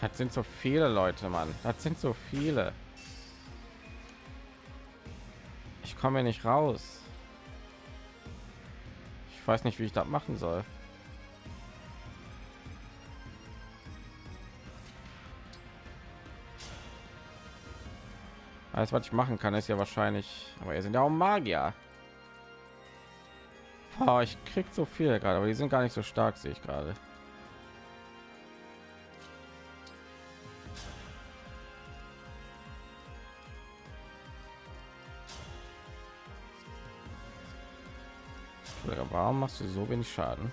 Das sind so viele Leute, Mann. Das sind so viele. Ich komme nicht raus. Ich weiß nicht, wie ich das machen soll. Alles, was ich machen kann, ist ja wahrscheinlich, aber ihr sind ja auch Magier. Boah, ich krieg so viel gerade, aber die sind gar nicht so stark, sehe ich gerade. Warum machst du so wenig Schaden?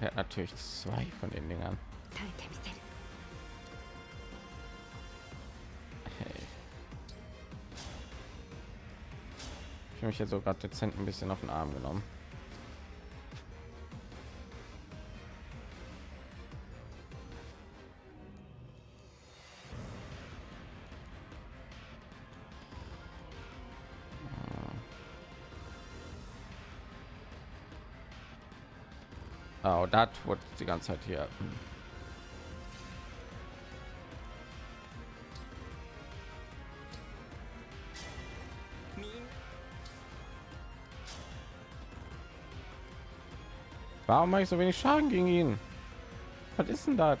Er hat natürlich zwei von den Dingern. Hey. Ich habe mich jetzt sogar dezent ein bisschen auf den Arm genommen. Das wurde die ganze Zeit hier. Warum mache ich so wenig Schaden gegen ihn? Was ist denn das?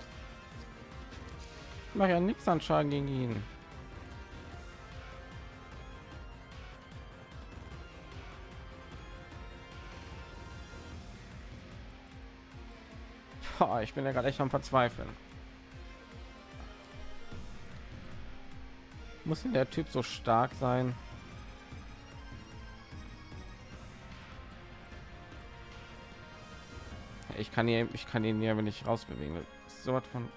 Ich mache ja nichts an Schaden gegen ihn. Bin ja gerade echt am Verzweifeln. Muss denn der Typ so stark sein? Ich kann hier, ich kann ihn ja, wenn ich rausbewegen. So was von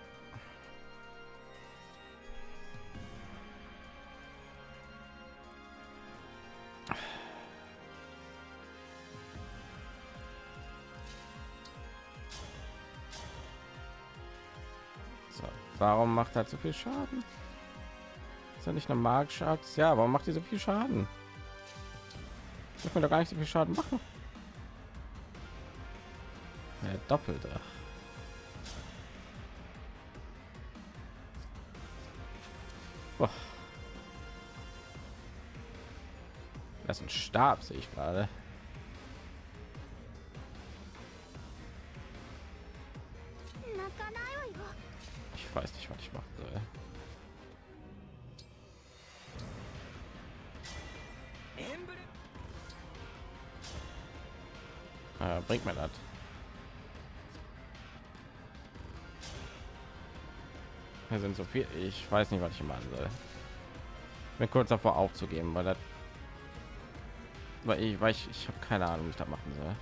Warum macht er so viel Schaden? Ist er nicht eine magische Axt? Ja, warum macht ihr so viel Schaden? Ich mir doch gar nicht so viel Schaden machen. Ja, doppelte. Boah. Das ist ein Stab, sehe ich gerade. Ich weiß nicht, was ich machen soll. Bin kurz davor aufzugeben, weil das, weil ich, weil ich, ich habe keine Ahnung, wie ich das machen soll.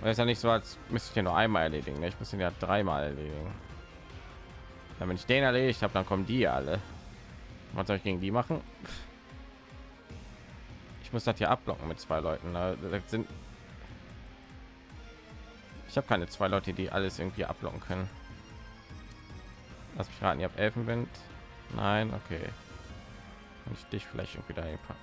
Das ist ja nicht so, als müsste ich ja nur einmal erledigen. Ne? Ich muss ihn ja dreimal erledigen. Dann, wenn ich den erledigt habe, dann kommen die alle. Was soll ich gegen die machen? Muss das hier abblocken mit zwei Leuten. Ne? Das sind ich habe keine zwei Leute, die alles irgendwie abblocken können. Lass mich raten, ihr habt Elfenwind. Nein, okay. Und ich dich vielleicht irgendwie dahin packen.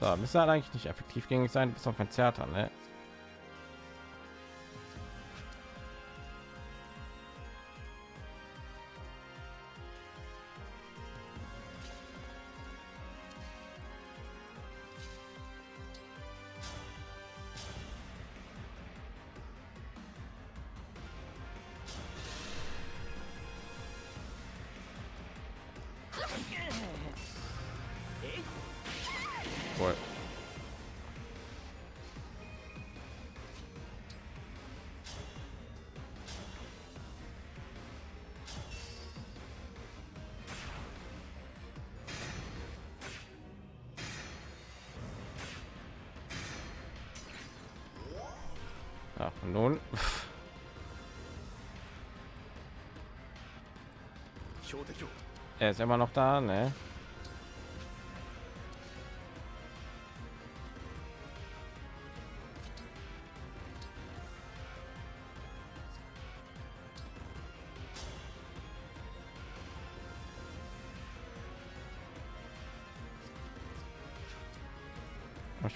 So, müsste halt eigentlich nicht effektiv gegen sein, bis auf ein Theater, ne? Er ist immer noch da, ne?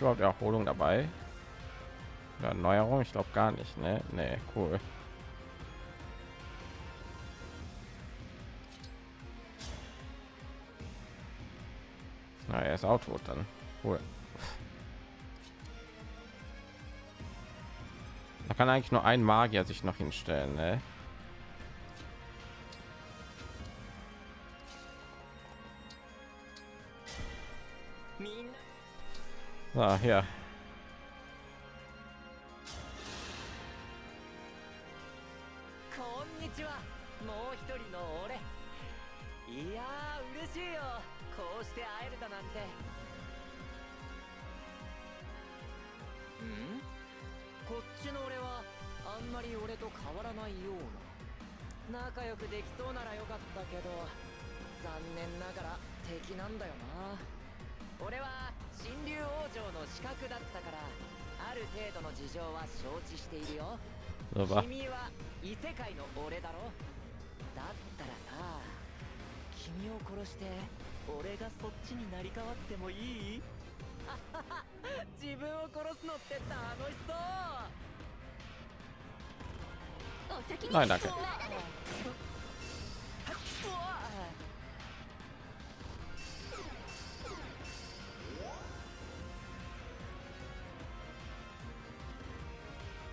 überhaupt Erholung dabei? Oder Neuerung? Ich glaube gar nicht, ne? Nee, cool. Ist auch tot dann. Cool. Da kann eigentlich nur ein Magier sich noch hinstellen, ne? So, hier. Nein, danke. うわ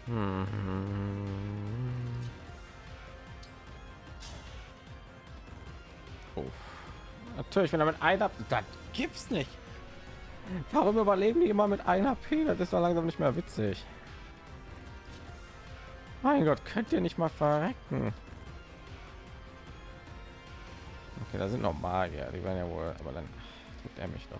Hm. Uff. Natürlich, wenn er mit einer, das gibt's nicht. Warum überleben die immer mit einer HP? Das ist doch langsam nicht mehr witzig. Mein Gott, könnt ihr nicht mal verrecken? Okay, da sind noch Magier, die werden ja wohl, aber dann tut er mich doch.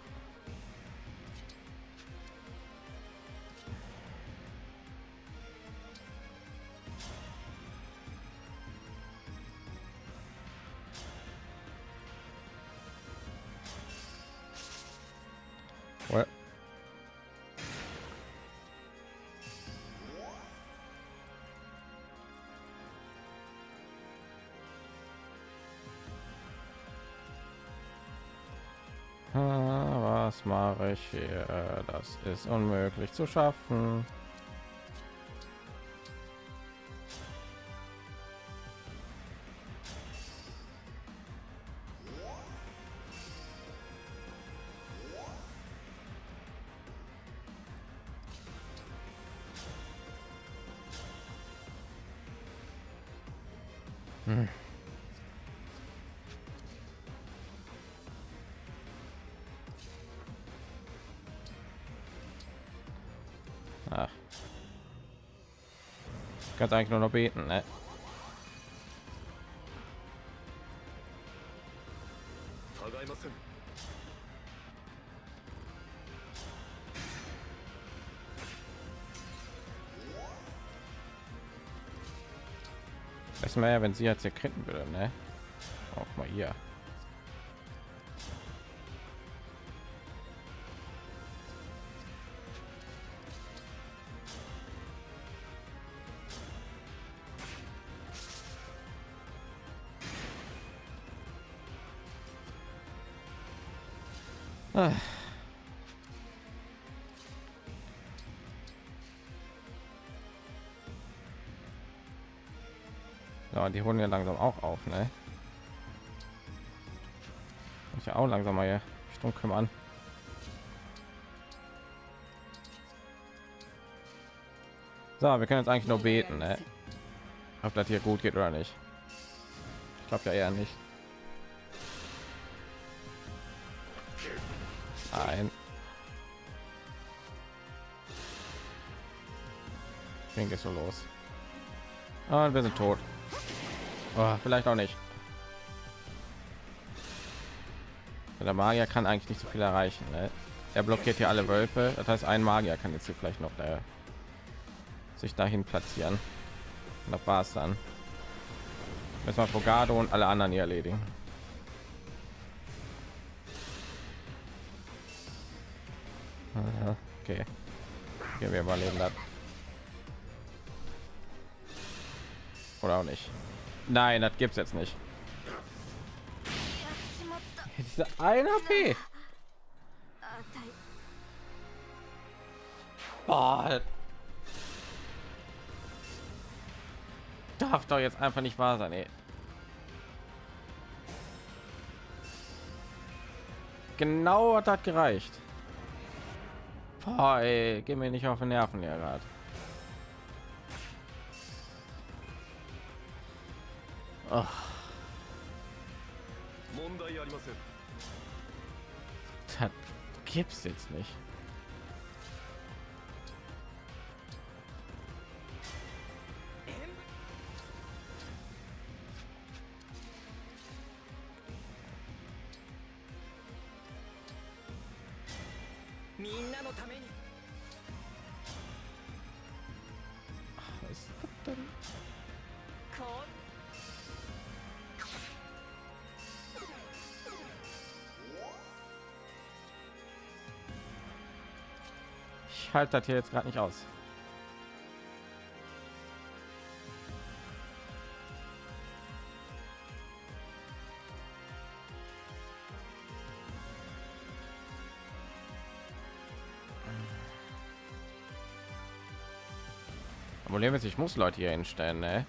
Was mache ich hier? Das ist unmöglich zu schaffen. Kannst eigentlich nur noch beten, ne? Das wäre ja, wenn sie jetzt hier erkennen würde, ne? Auch mal hier. Die holen ja langsam auch auf, ne? Ich auch langsam mal hier Sturm kümmern. So, wir können jetzt eigentlich nur beten, ne? Ob das hier gut geht oder nicht. Ich glaube ja eher nicht. Nein. Ging es so los. Und wir sind tot. Oh, vielleicht auch nicht. Der Magier kann eigentlich nicht so viel erreichen. Ne? Er blockiert hier alle Wölfe. Das heißt, ein Magier kann jetzt hier vielleicht noch äh, sich dahin platzieren. Und das war's dann. Müssen wir Fogado und alle anderen hier erledigen. Aha, Okay. Gehen wir überleben das. Nein, das gibt's jetzt nicht. Diese ein HP. Oh. Darf doch jetzt einfach nicht wahr sein. Ey. Genau hat das gereicht. Boah, ey, geh mir nicht auf den Nerven, ja gerade. Oh, 問題ありません das gibt's jetzt nicht. Ich halte das hier jetzt gerade nicht aus. Problem ist, ich muss Leute hier hinstellen, ne?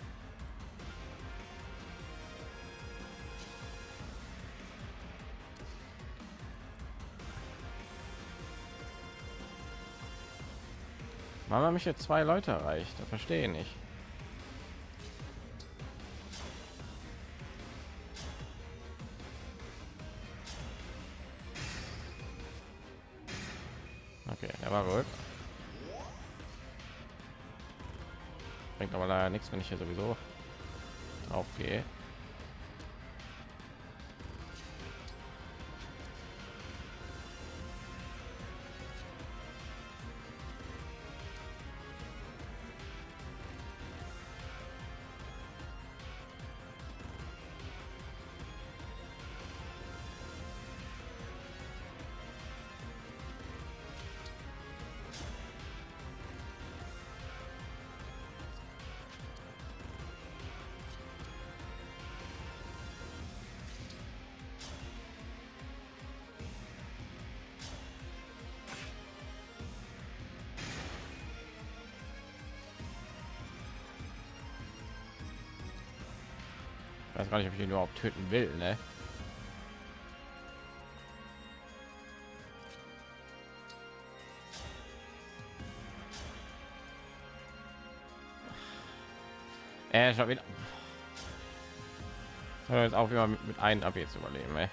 Haben mich jetzt zwei Leute erreicht? Das verstehe ich nicht. Okay, der war gut. Bringt aber leider nichts, wenn ich hier sowieso drauf gar nicht, ob ich ihn überhaupt töten will, ne? Äh, schon wieder. Soll jetzt auch immer mit, mit einem ab jetzt überleben, ey.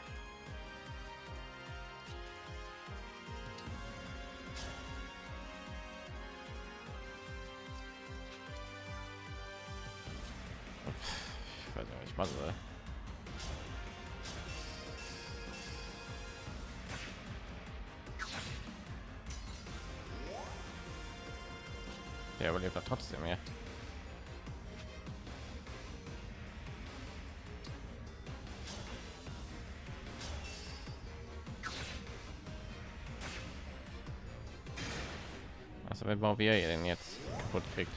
wenn man wir denn jetzt kaputt kriegt.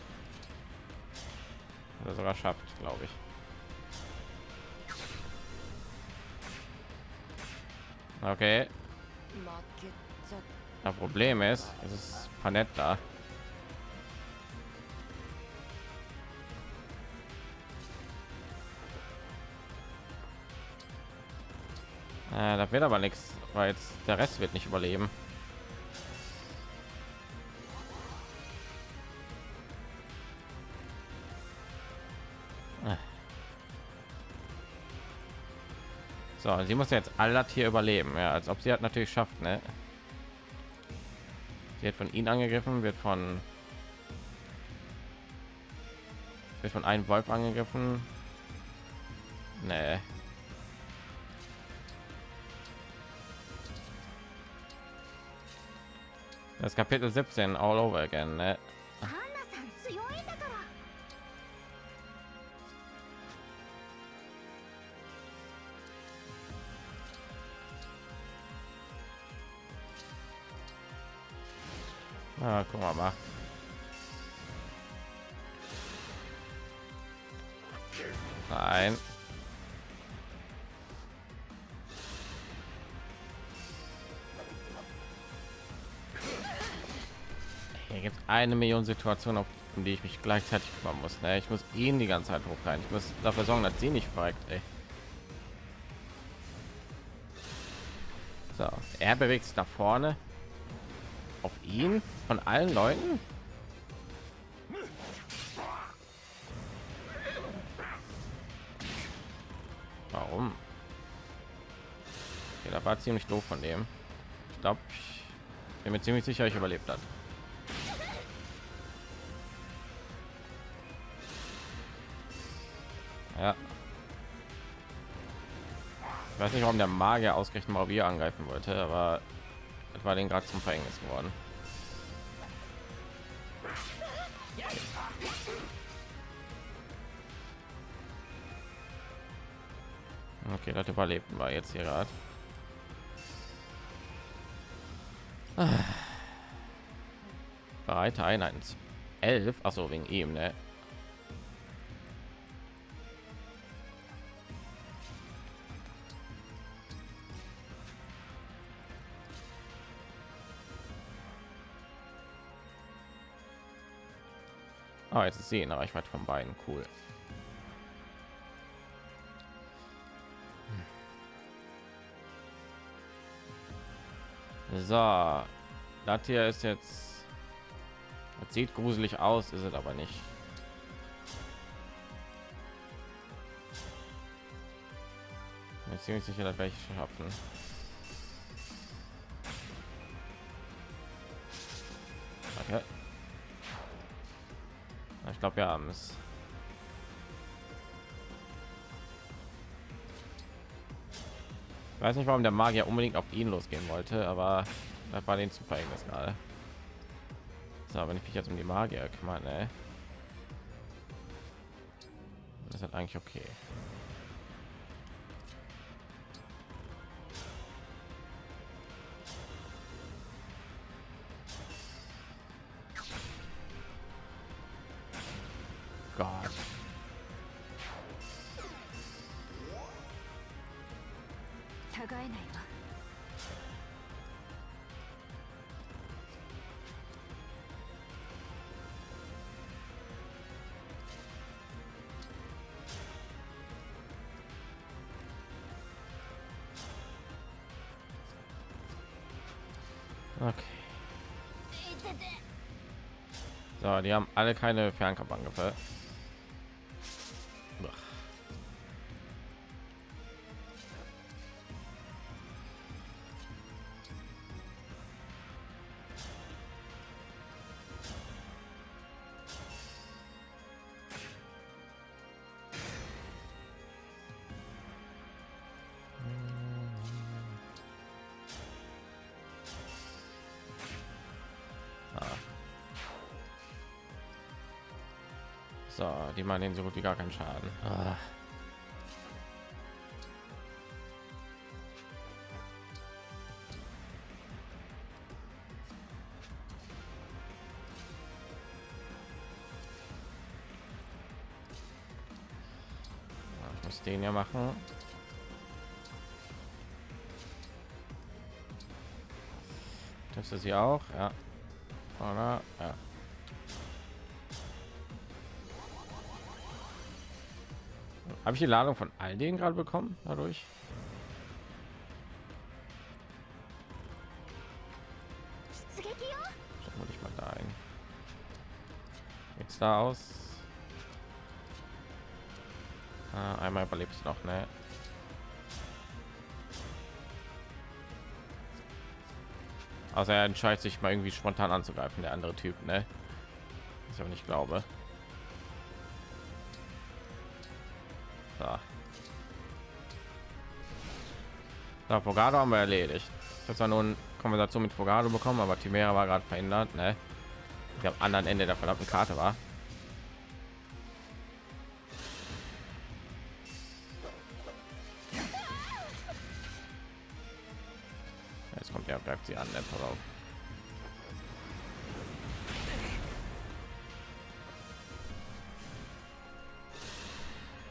Oder sogar schafft glaube ich. Okay. Das problem ist es ist panetta äh, da wird aber nichts weil jetzt der rest wird nicht überleben. So, sie muss jetzt alle hier überleben, ja, als ob sie hat natürlich schafft, ne? Sie wird von ihnen angegriffen, wird von wird von einem Wolf angegriffen. Nee. Das Kapitel 17 all over again, ne? Ah, guck mal. Nein. Ey, gibt eine Million Situationen, auf um die ich mich gleichzeitig kümmern muss. Ne? Ich muss ihn die ganze Zeit hoch rein. Ich muss dafür sorgen, dass sie nicht verreckt. So, er bewegt sich da vorne auf ihn von allen Leuten. Warum? Okay, da war ziemlich doof von dem. Ich glaube, ich bin mir ziemlich sicher, ich überlebt hat. Ja. Ich weiß nicht, warum der Magier ausgerechnet mal wir angreifen wollte, aber war den gerade zum Verhängnis geworden. Okay, das überlebten wir jetzt hier gerade. Bereite Einheiten. Elf, also wegen ihm, ne? Ah, jetzt ist sie in Reichweite von beiden. Cool. So, das hier ist jetzt, das sieht gruselig aus, ist es aber nicht. Bin ziemlich sicher, dass welche schaffen. Okay. Ich glaube, wir haben es. Ich weiß nicht, warum der Magier unbedingt auf ihn losgehen wollte, aber das war den zu verhängnis gerade. So, wenn ich mich jetzt um die Magier kümmere, ne? Das ist eigentlich okay. Die haben alle keine Fernkampfangriffe. So, die machen den so gut wie gar keinen Schaden. Ah. Ich muss den ja machen. Das ist sie auch, ja. Habe ich die Ladung von all denen gerade bekommen dadurch? Schauen dich mal da ein. Jetzt da aus. Ah, einmal überlebst du noch, ne? Also er entscheidet sich mal irgendwie spontan anzugreifen, der andere Typ, ne? Ich aber nicht glaube. So, Fogado haben wir erledigt. Ich habe zwar nun Konversation mit Fogado bekommen, aber Timera war gerade verhindert, ne? Der am anderen Ende der verdammten Karte war. Jetzt kommt er, greift sie an, ne? Pass auf.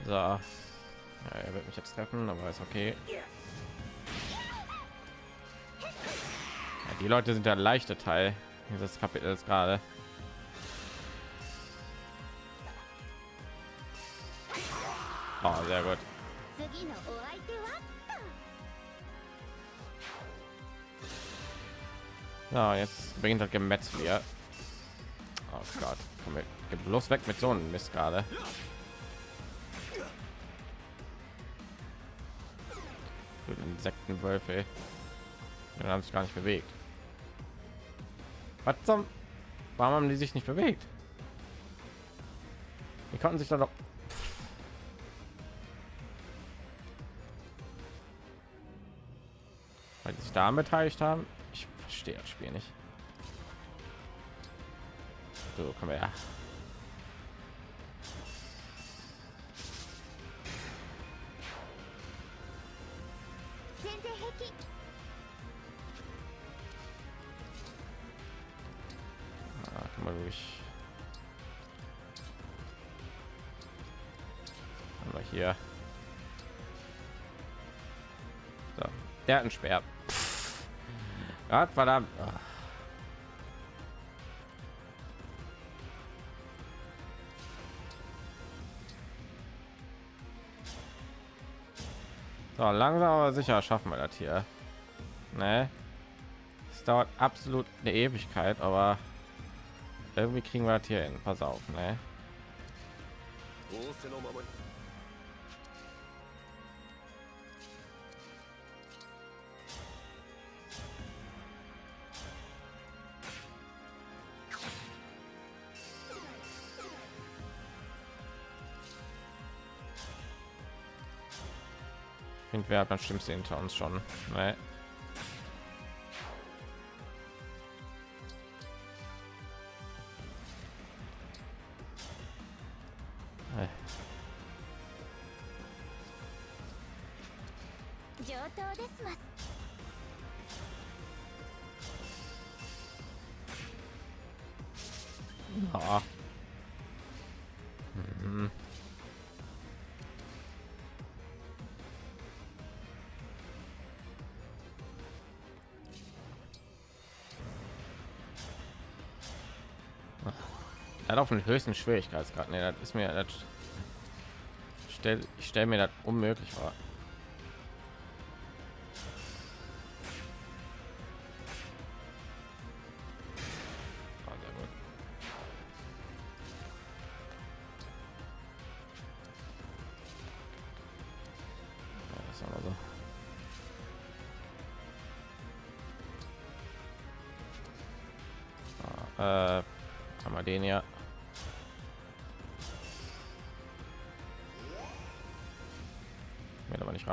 So. Ja, er wird mich jetzt treffen, aber ist okay. Die Leute sind der leichte Teil dieses Kapitels gerade. Oh, sehr gut. So, jetzt beginnt das Gemetzel hier. Oh Gott, komm mit, bloß weg mit so einem Mist gerade. Insektenwölfe. Die haben sich gar nicht bewegt. Was zum? Warum haben die sich nicht bewegt? Die konnten sich da doch. Weil die sich da beteiligt haben. Ich verstehe das Spiel nicht. So, komm her. mal durch. Haben wir hier. So. Der hat ein Schwert. Gott verdammt. Ach. So, langsam aber sicher schaffen wir das hier. Ne? Es dauert absolut eine Ewigkeit, aber irgendwie kriegen wir das hier hin. Pass auf, ne? wer hat das Schlimmste hinter uns schon. Ne? Hat auf den höchsten Schwierigkeitsgrad. Nee, das ist mir das stell, ich stelle mir das unmöglich vor.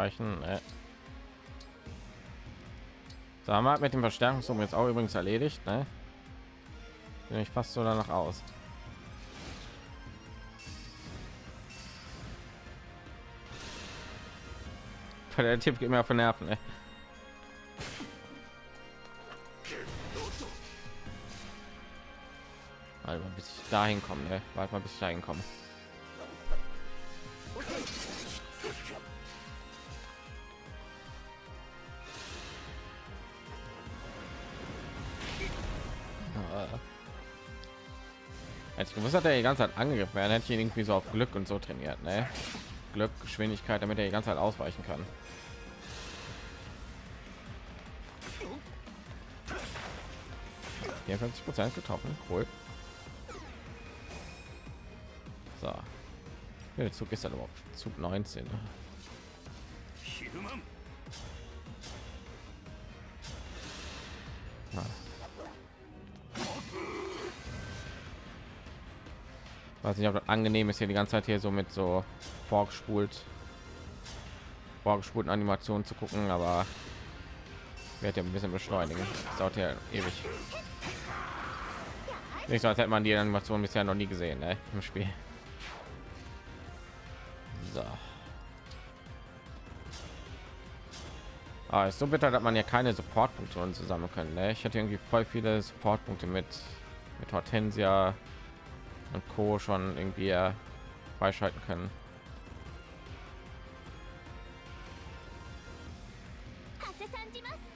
Wird aber nicht reichen. Ne. So, haben wir mit dem Verstärkungsum jetzt auch übrigens erledigt. Ne? Ich fast so danach aus. Der Tipp geht mir auf den Nerven. Ne? Warte mal, bis ich dahin komme. Ne? Warte mal, bis ich dahin komme. Gewusst hat, er die ganze Zeit angegriffen werden, hätte ihn irgendwie so auf Glück und so trainiert, ne? Glück, Geschwindigkeit, damit er die ganze Zeit ausweichen kann. Hier 50 Prozent getroffen, cool. So, der Zug ist dann überhaupt Zug 19. ne? Weiß nicht ob das angenehm ist hier die ganze zeit hier so mit so vorgespult vorgespulten animationen zu gucken aber wird ja ein bisschen beschleunigen das dauert ja ewig nicht so als hätte man die animation bisher noch nie gesehen ne, im spiel so Ah, ist so bitter, dass man ja keine Supportpunkte zusammen können. Ne? Ich hatte irgendwie voll viele Supportpunkte mit mit Hortensia und Co. schon irgendwie äh, freischalten können.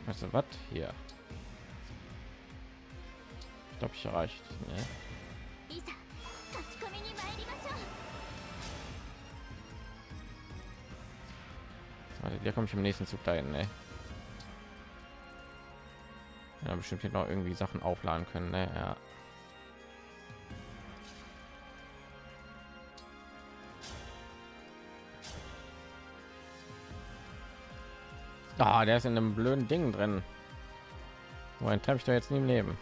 Also was hier? Ich glaube, ich erreicht. Ne? Also, da komme ich im nächsten Zug dahin. Ne? Ja, bestimmt hier noch irgendwie Sachen aufladen können. Ne? Ja. Ah, der ist in einem blöden Ding drin. Wohin treffe ich da jetzt nie im Leben?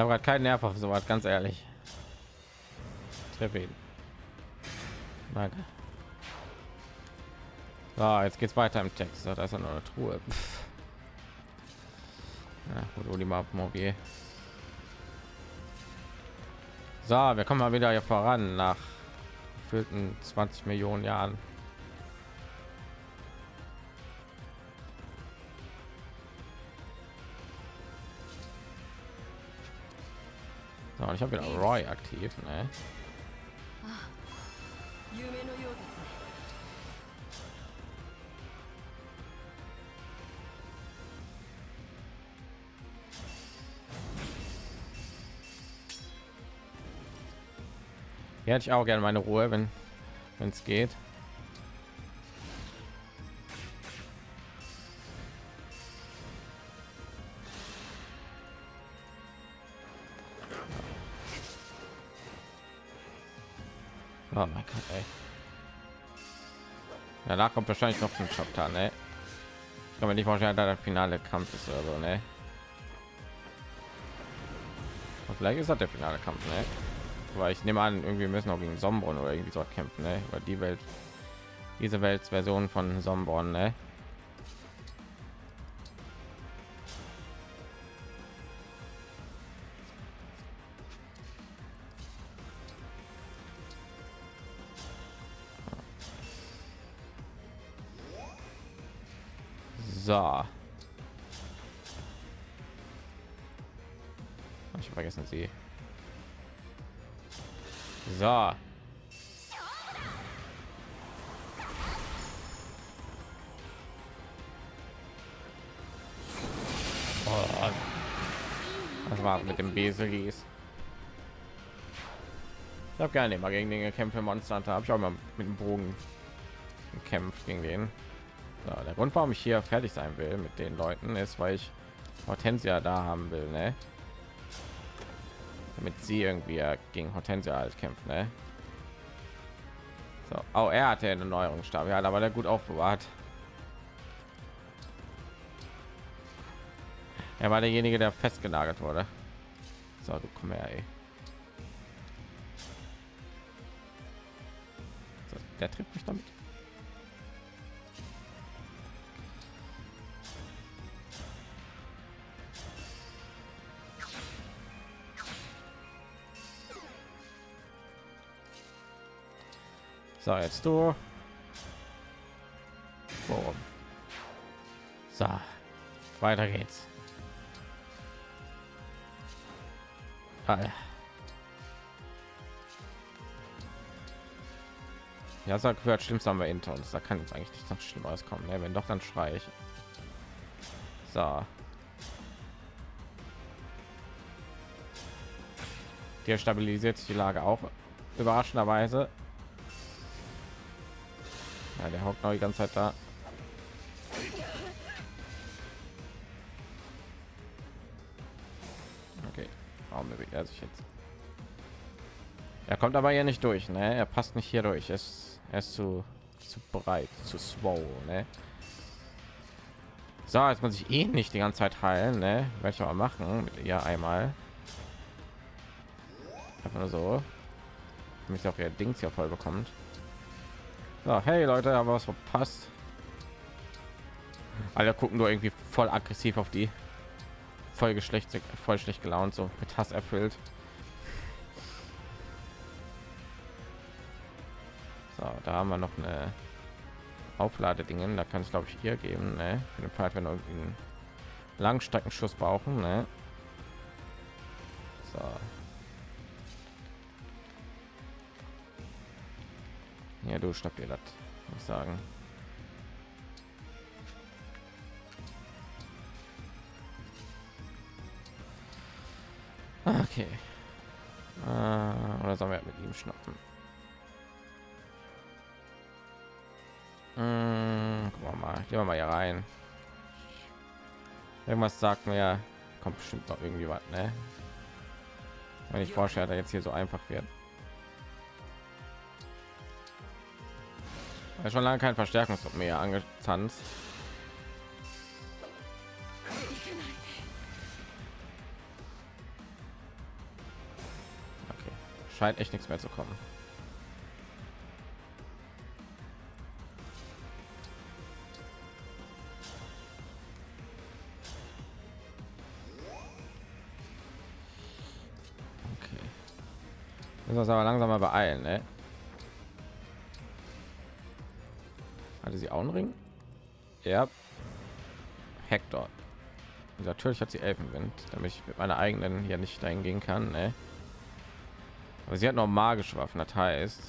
Ich habe gerade keinen Nerv auf sowas, ganz ehrlich. Treffe ihn. Danke. So, jetzt geht's weiter im Text. Da ist ja noch eine Truhe. Ja, gut, Olimar Mobier. So, wir kommen mal wieder hier voran nach gefühlten 20 Millionen Jahren. und ich habe wieder Roy aktiv. Ne? Hätte ich auch gerne meine Ruhe, wenn es geht. Ey. Danach kommt wahrscheinlich noch ein Chapter, ne? Ich kann mir nicht vorstellen, dass der finale Kampf ist oder so, ne? Und vielleicht ist das der finale Kampf, ne? weil ich nehme an irgendwie müssen auch gegen Sombron oder irgendwie so kämpfen ne? über die Welt diese Weltversion von Sombron ne? So. Oh. Das war mit dem Beselis. Ich habe gerne immer gegen den gekämpft Monster Hunter. Habe ich auch mal mit dem Bogen gekämpft gegen den. So, der Grund, warum ich hier fertig sein will mit den Leuten, ist, weil ich Hortensia da haben will, ne? Damit sie irgendwie gegen Hortensia halt kämpft, ne? So, oh, er hatte eine Neuerungsstab, ja, da war der gut aufbewahrt. Er war derjenige, der festgenagelt wurde. So, du komm her, ey. So, der trifft mich damit. So, jetzt du. Boom. So, weiter geht's. Ja, sagt gehört schlimmst haben wir hinter uns. Da kann jetzt eigentlich nicht noch schlimmeres kommen. Ne? Wenn doch, dann schrei ich. So. Hier stabilisiert sich die Lage auch überraschenderweise. Ja, der hockt noch die ganze Zeit da. Okay, warum bewegt er sich jetzt? Er kommt aber hier nicht durch, ne? Er passt nicht hier durch. Er ist, er ist zu, zu breit, zu swole, ne? So, jetzt muss ich eh nicht die ganze Zeit heilen, ne? Werde ich machen mit ihr einmal. Einfach nur so, damit auch ihr Dings hier voll bekommt. So, hey Leute, aber was verpasst. Alle gucken nur irgendwie voll aggressiv auf die. Voll geschlecht, voll schlecht gelaunt, so mit Hass erfüllt. So, da haben wir noch eine Aufladedingen. Da kann es glaube ich hier geben, ne? Für den Fall, wenn wir irgendwie einen Langstreckenschuss brauchen, ne? So. Ja, du schnapp dir das, muss ich sagen. Okay. Äh, oder sollen wir mit ihm schnappen? Gucken wir mal. Gehen wir mal hier rein. Irgendwas sagt mir, kommt bestimmt noch irgendwie was, ne? Wenn ich vorstelle, dass jetzt hier so einfach wird. Ja, schon lange kein Verstärkungstrupp mehr angezanzt. Okay, scheint echt nichts mehr zu kommen. Okay. Müssen wir uns aber langsam mal beeilen, ne? Hatte sie auch einen Ring? Ja. Hector. Und natürlich hat sie Elfenwind, damit ich mit meiner eigenen hier nicht dahin gehen kann. Ne? Aber sie hat noch magische Waffen, das heißt,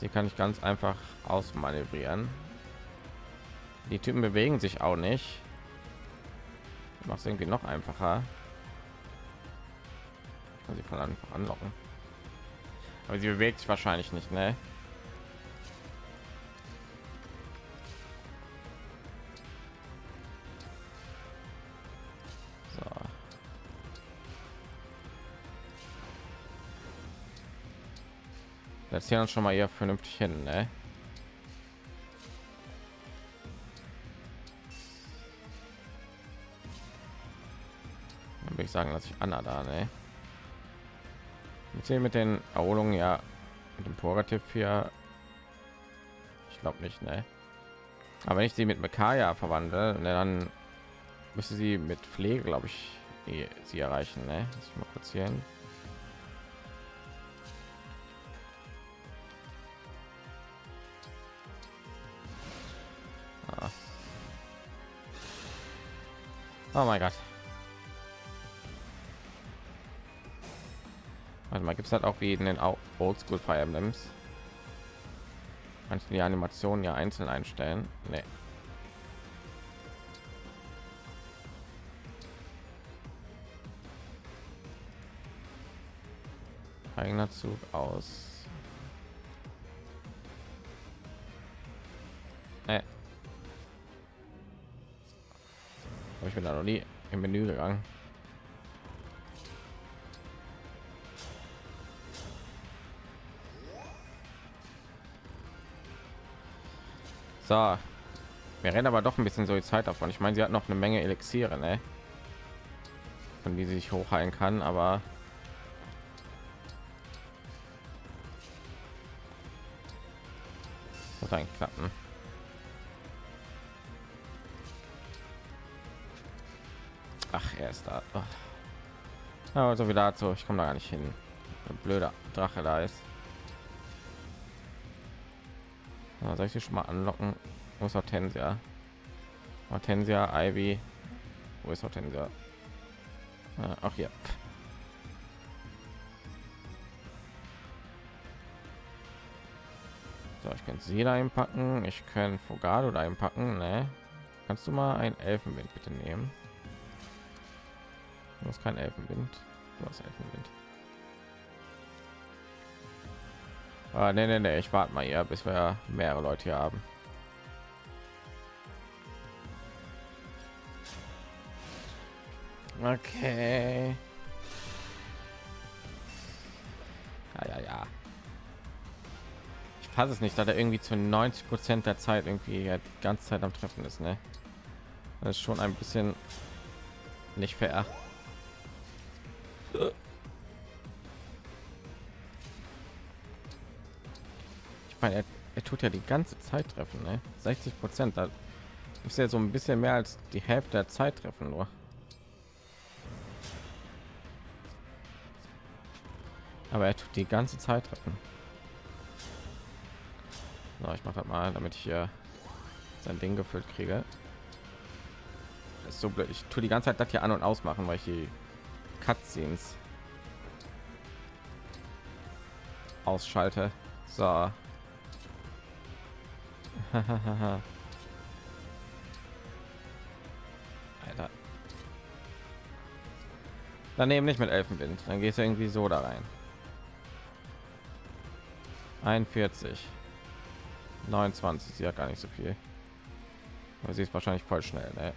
sie kann ich ganz einfach ausmanövrieren. Die Typen bewegen sich auch nicht. Macht es irgendwie noch einfacher. Ich kann sie von einfach anlocken. Aber sie bewegt sich wahrscheinlich nicht, ne? Hier uns schon mal hier vernünftig hin, ne? Dann würde ich sagen, dass ich Anna da, ne? Mit den- Erholungen ja mit dem Purgativ hier. Ich glaube nicht, ne? Aber wenn ich sie mit Mekaya verwandle, ne, dann müsste sie mit Pflege, glaube ich, die- sie erreichen. Ne? Lass ich mal kurz hier hin. Oh mein Gott. Warte mal, gibt es halt auch wie in den Oldschool Fire Emblems? Manche die Animationen ja einzeln einstellen. Nee. eigener Zug aus. Aber ich bin da noch nie im Menü gegangen. So. Wir rennen aber doch ein bisschen so die Zeit davon. Ich meine, sie hat noch eine Menge Elixiere, ne? Von die sie sich hochheilen kann, aber Wird eigentlich klappen. Ach, er ist da. Ja, also wieder dazu. Ich komme da gar nicht hin. Ein blöder Drache da ist. Ja, soll ich sie schon mal anlocken? Wo ist Hortensia? Hortensia, Ivy. Wo ist Hortensia? Ah, auch hier. So, ich kann sie da einpacken. Ich kann Fogado da einpacken. Ne? Kannst du mal ein Elfenwind bitte nehmen? Du hast kein Elfenwind. Du hast Elfenwind. Ah, nee, nee, nee. Ich warte mal hier, bis wir mehrere Leute hier haben. Okay. Ja, ja, ja. Ich fasse es nicht, dass er irgendwie zu 90 Prozent der Zeit irgendwie die ganze Zeit am Treffen ist, ne? Das ist schon ein bisschen nicht fair. Ich meine, er, er tut ja die ganze Zeit treffen, ne? 60 Prozent, da ist ja so ein bisschen mehr als die Hälfte der Zeit treffen nur. Aber er tut die ganze Zeit treffen. So, ich mache das mal, damit ich hier sein Ding gefüllt kriege. Das ist so blöd. Ich tue die ganze Zeit das hier an und ausmachen, weil ich die Cutscenes ausschalte. So. Alter. Daneben nicht mit Elfenwind. Dann gehst du irgendwie so da rein. 41. 29. Sie hat gar nicht so viel. Aber sie ist wahrscheinlich voll schnell. Ne?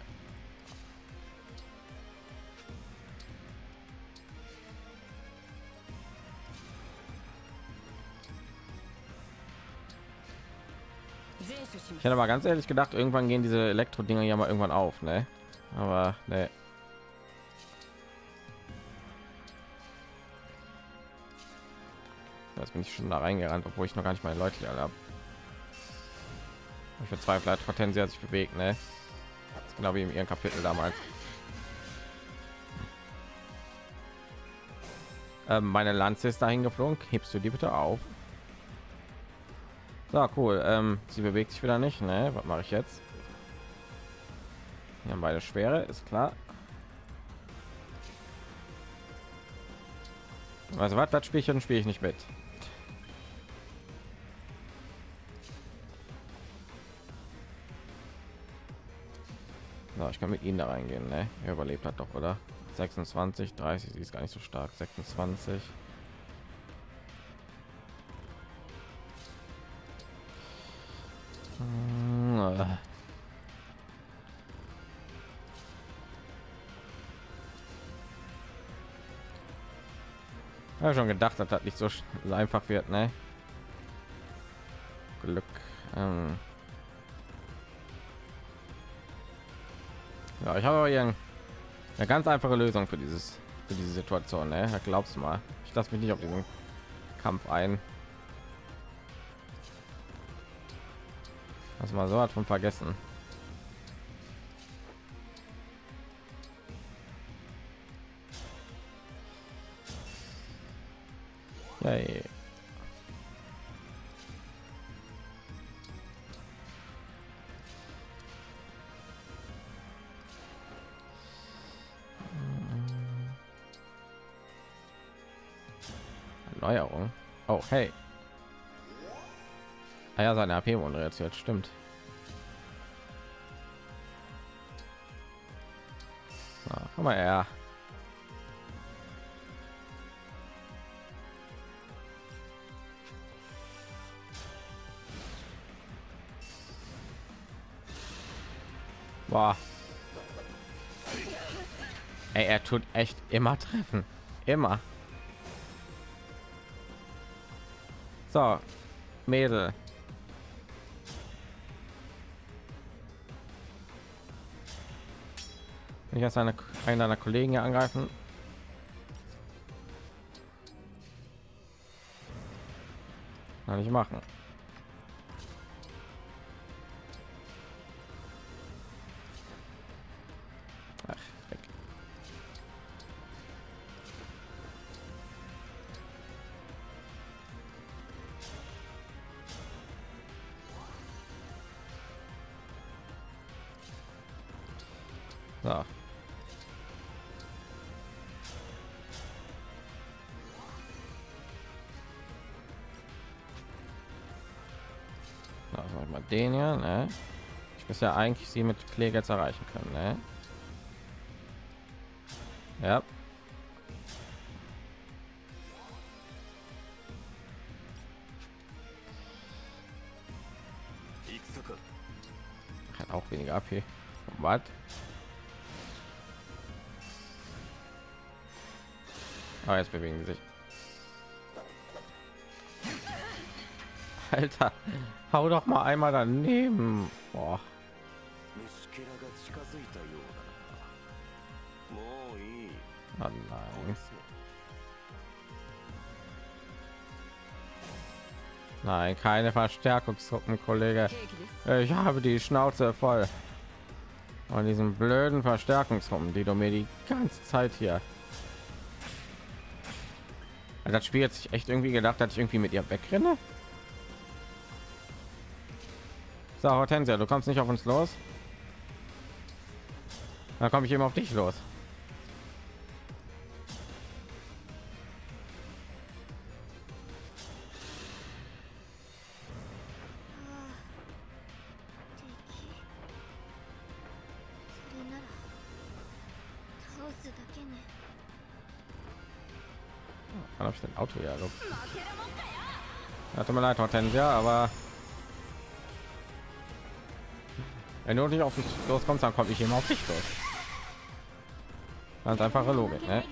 Ich hätte aber ganz ehrlich gedacht, irgendwann gehen diese Elektro-Dinger ja mal irgendwann auf, ne? Aber ne. Jetzt bin ich schon da reingerannt, obwohl ich noch gar nicht meine Leute alle habe. Ich bezweifle hat Hortensia sich bewegt, ne? Das genau wie in ihrem Kapitel damals. Ähm, meine Lanze ist dahin geflogen. Hebst du die bitte auf? So, cool. Ähm, sie bewegt sich wieder nicht, ne? Was mache ich jetzt? Wir haben beide schwere, ist klar. Also was, das Spielchen spiele ich nicht mit. So, ich kann mit ihnen da reingehen, ne? Er überlebt hat doch, oder? 26, 30, sie ist gar nicht so stark. 26. Habe schon gedacht, dass das nicht so einfach wird, ne? Glück. Ähm. Ja, ich habe hier eine ganz einfache Lösung für dieses für diese Situation. Ne? Da glaubst du mal, ich lasse mich nicht auf diesen Kampf ein. Was mal so hat von vergessen. Yay. Erneuerung. Oh, hey. Ah ja, seine AP jetzt stimmt. Ah, komm mal her. Boah. Ey, er tut echt immer treffen. Immer. So, Mädel. Ich erst eine, einen deiner Kollegen hier angreifen. Kann ich machen. Den ja, ne? Ich muss ja eigentlich sie mit Pflege jetzt erreichen können, ne? Ja. Hat auch weniger AP. Was? Ah, jetzt bewegen sie sich. Alter, hau doch mal einmal daneben. Boah. Oh nein. Nein, keine Verstärkungstruppen, Kollege. Ich habe die Schnauze voll von diesen blöden Verstärkungsruppen, die du mir die ganze Zeit hier. Also, das Spiel hat sich echt irgendwie gedacht, dass ich irgendwie mit ihr wegrenne. So, Hortensia, du kommst nicht auf uns los. Da komme ich eben auf dich los. Wann ich den Auto? Ja, tut mir leid, Hortensia, aber wenn du nicht auf mich loskommst, dann komme ich immer auf dich los. Ganz einfache Logik, ne?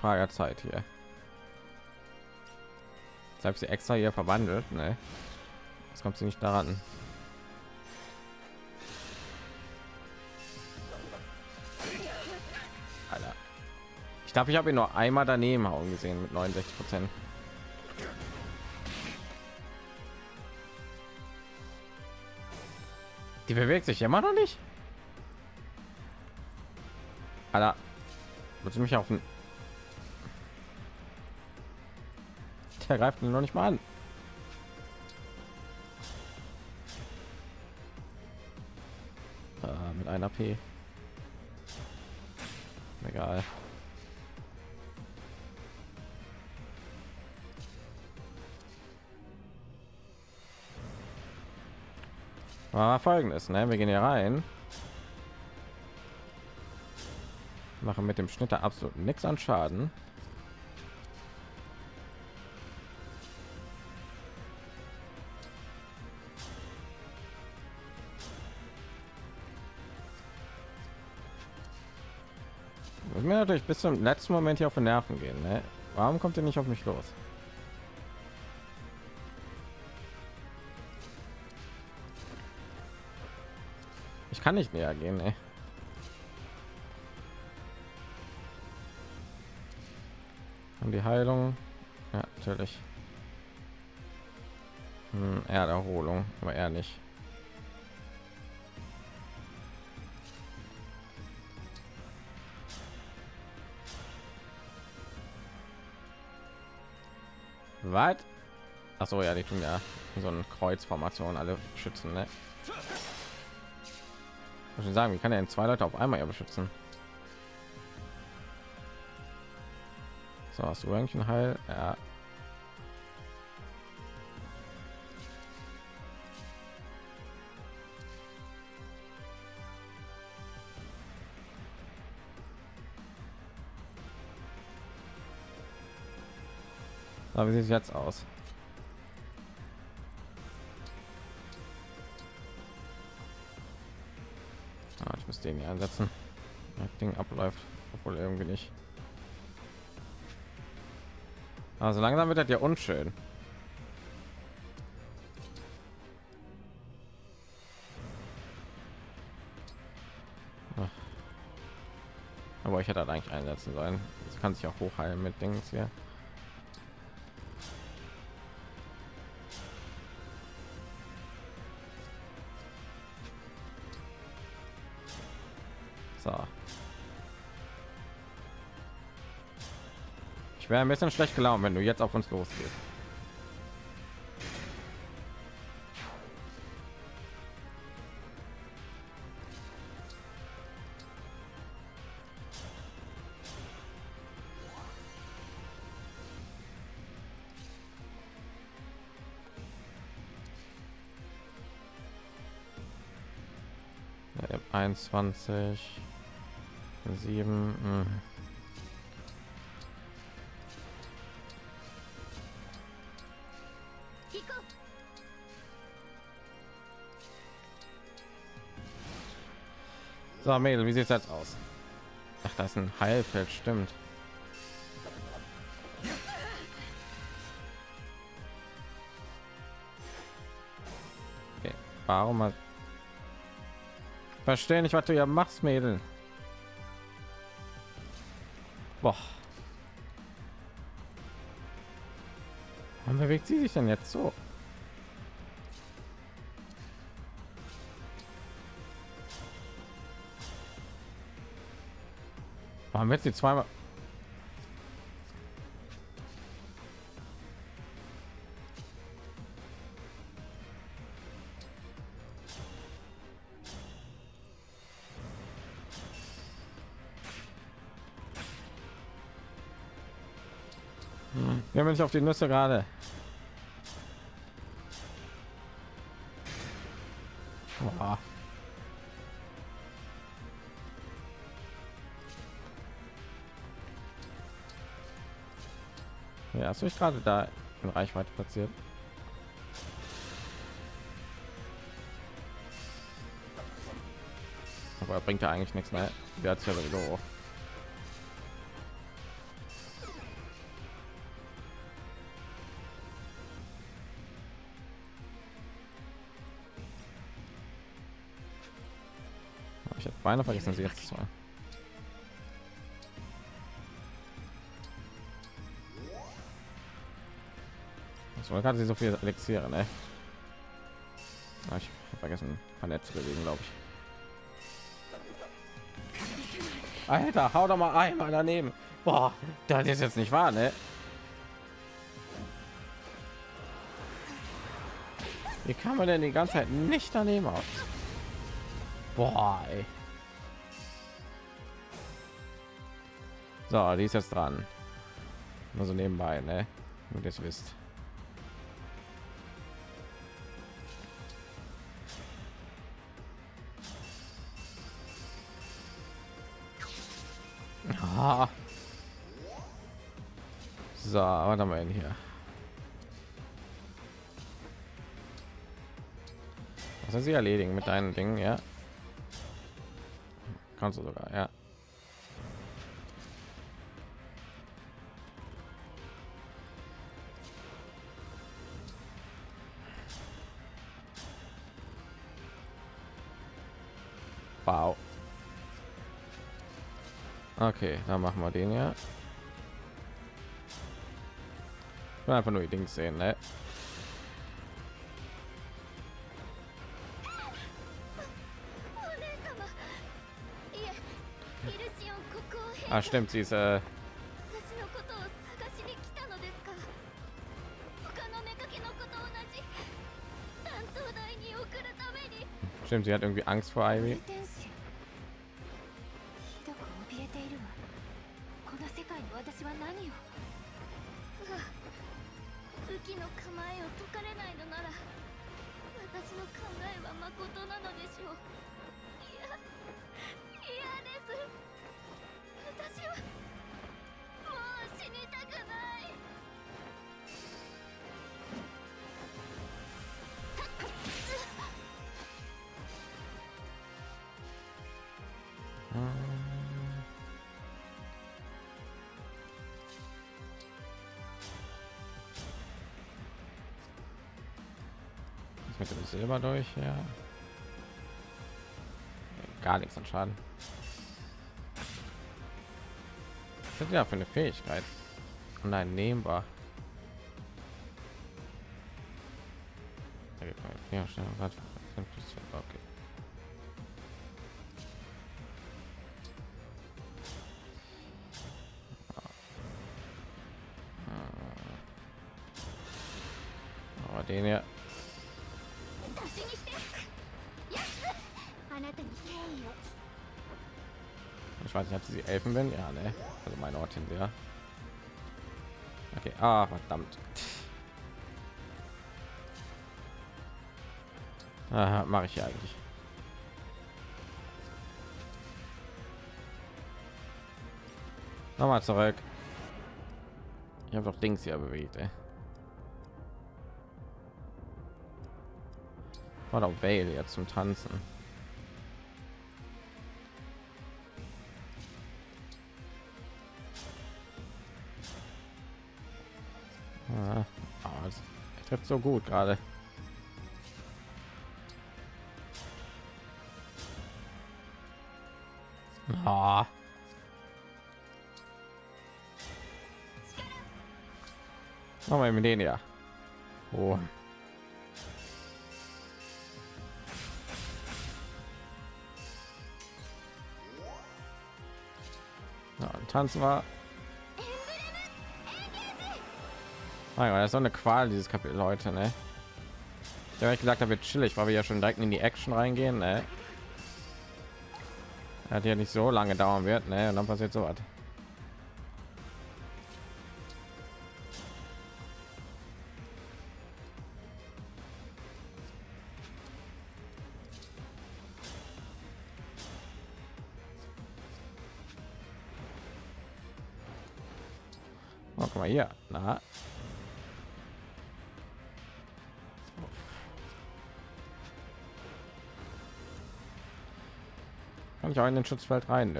Frage der Zeit hier. Ich sie extra hier verwandelt, ne? Jetzt kommt sie nicht daran. Alter. Ich glaube, ich habe ihn nur einmal daneben hauen gesehen mit 69 Prozent. Die bewegt sich immer noch nicht. Alter, willst du mich auf den... Der greift ihn noch nicht mal an. Ah, mit einer P. Egal. Aber folgendes, ne? Wir gehen hier rein. Machen mit dem Schnitter absolut nichts an Schaden. Mir natürlich bis zum letzten Moment hier auf den Nerven gehen. Ne? Warum kommt ihr nicht auf mich los? Ich kann nicht näher gehen. Ey. Und die Heilung, ja natürlich. Hm, er hat Erholung, aber er nicht. Was? Ach so, ja, die tun ja so eine Kreuzformation alle schützen, ne? Ich sagen, wie kann er in zwei Leute auf einmal ja beschützen? So, hast du eigentlich ein Heil? Ja. So, wie sieht es jetzt aus? Ah, ich muss den hier einsetzen. Das Ding abläuft, obwohl irgendwie nicht. Also langsam wird das ja unschön. Ach. Aber ich hätte halt eigentlich einsetzen sollen. Das kann sich auch hochheilen mit Dings hier. Ich wäre ein bisschen schlecht gelaunt, wenn du jetzt auf uns losgehst. 21 7 hm. So, Mädel, wie sieht es jetzt aus? Ach, das ist ein Heilfeld, stimmt. Warum hat... Verstehe nicht, was du ja machst, Mädel. Boah. Warum bewegt sie sich denn jetzt so? Warum wird sie zweimal? Hm. Ja, wenn ich auf die Nüsse gerade. Hast du dich gerade da in Reichweite platziert? Aber bringt ja eigentlich nichts mehr. Der hat ja sowieso. Ich habe beinahe vergessen, sie jetzt zu. So, gerade sie so viel Elixiere, ne? Ah, ich habe vergessen, Panett zu bewegen, glaube ich. Alter, hau doch mal einmal daneben. Boah, das ist jetzt nicht wahr, ne? Wie kann man denn die ganze Zeit nicht daneben aus? Boah, ey. So, die ist jetzt dran. Nur so nebenbei, ne? Nur das wisst. So, was haben wir hier? Was soll sie erledigen mit deinen Dingen, ja? Kannst du sogar, ja. Wow. Okay, dann machen wir den ja. will einfach nur die Dings sehen, ne? Ah, stimmt, sie ist äh Stimmt, sie hat irgendwie Angst vor Ivy. Was Silber durch, ja. Gar nichts an Schaden. Was ist ja für eine Fähigkeit? Uneinnehmbar. Ja, schnell, warte. Okay. Ortin, ja. Okay, ah, verdammt. Mache ich ja eigentlich. Nochmal zurück. Ich habe doch Dings hier bewegt, ey. Doch Vale jetzt zum Tanzen. so gut gerade. Ah. Machen wir mit denen ja. Oh. Ja, tanzen wir Mein Gott, das ist so eine Qual dieses Kapitel heute, ne? Ich habe gesagt, da wird chillig, weil wir ja schon direkt in die Action reingehen, ne? Hat ja nicht so lange dauern wird, ne? Und dann passiert so was. Ich auch in den Schutzfeld rein.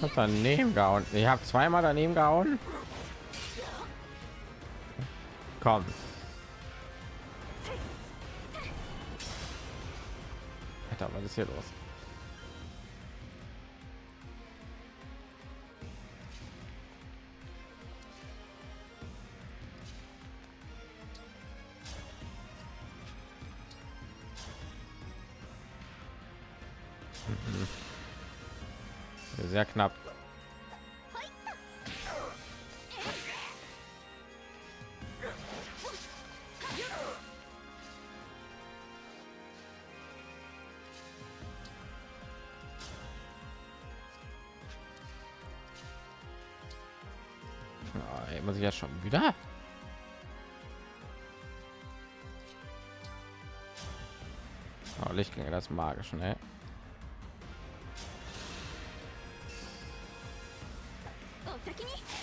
Hab daneben gehauen. Ich habe zweimal daneben gehauen. Komm. Alter, was ist hier los? Wieder. Oh, lichtgänge das magisch ne?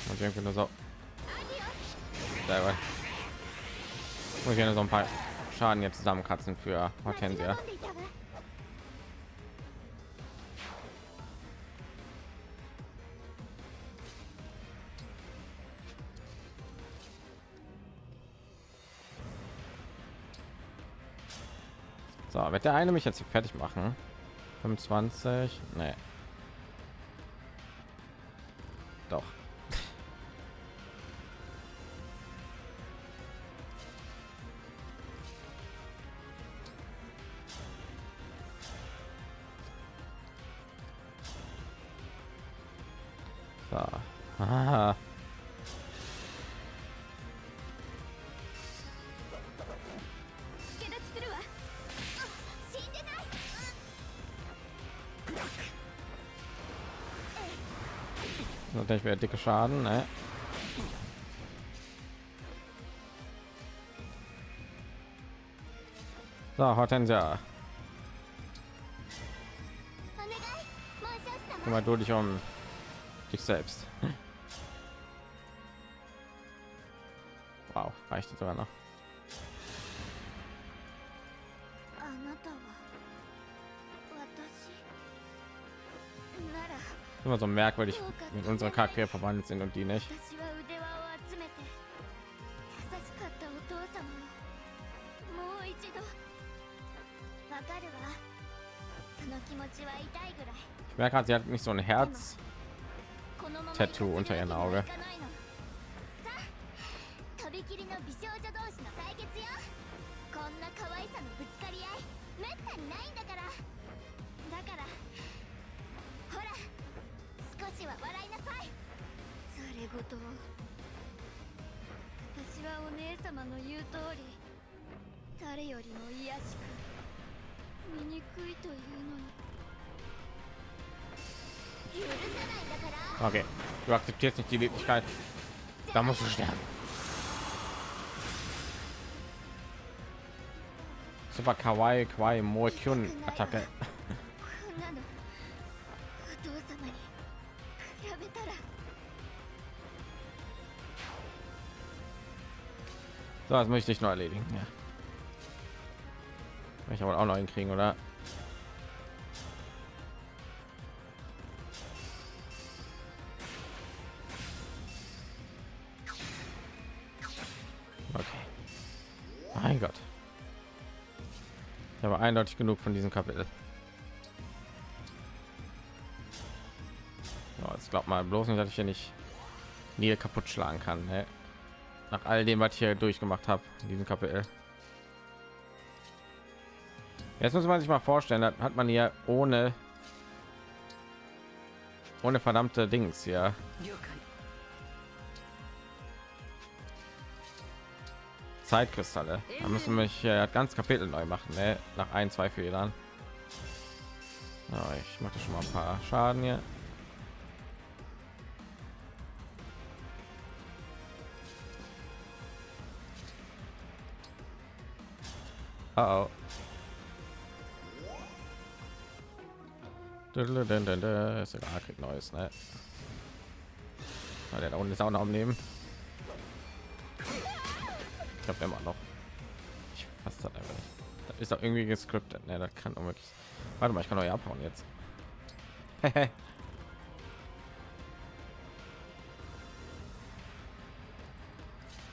Und irgendwie nur so selber muss ich nur so ein paar schaden jetzt zusammenkratzen für hortensia wird der eine mich jetzt fertig machen? 25? Nee. Doch. So. Natürlich wäre dicke Schaden, ne? So, Hortensia. Kümmere du dich um dich selbst. Wow, reicht sogar noch. immer so merkwürdig mit unserer charakter verwandelt sind und die nicht. Ich merke gerade, sie hat nicht so ein Herz-Tattoo unter ihren Auge. akzeptierst nicht die Wirklichkeit, da musst du sterben. Super Kawaii Kwai Mo Attacke. So, das möchte ich noch erledigen. Ja. Ich aber auch noch hinkriegen, oder? Eindeutig genug von diesem Kapitel. Ja, jetzt glaubt mal bloß nicht, dass ich hier nicht nie kaputt schlagen kann. Ne? Nach all dem, was ich hier durchgemacht habe in diesem Kapitel. Jetzt muss man sich mal vorstellen, hat man hier ohne ohne verdammte Dings ja Zeitkristalle. Da müssen wir hier das ganze Kapitel neu machen, ne? nach ein, zwei Fehlern. Ja, ich mache schon mal ein paar Schaden hier. Oh, oh. Ist egal, kriegt neues, ne? Ah, der da unten ist auch noch am Leben. Habe immer noch. Ich fasse das einfach nicht. Das ist doch irgendwie gescriptet, ne? Das kann unmöglich. Warte mal, ich kann euch abhauen jetzt.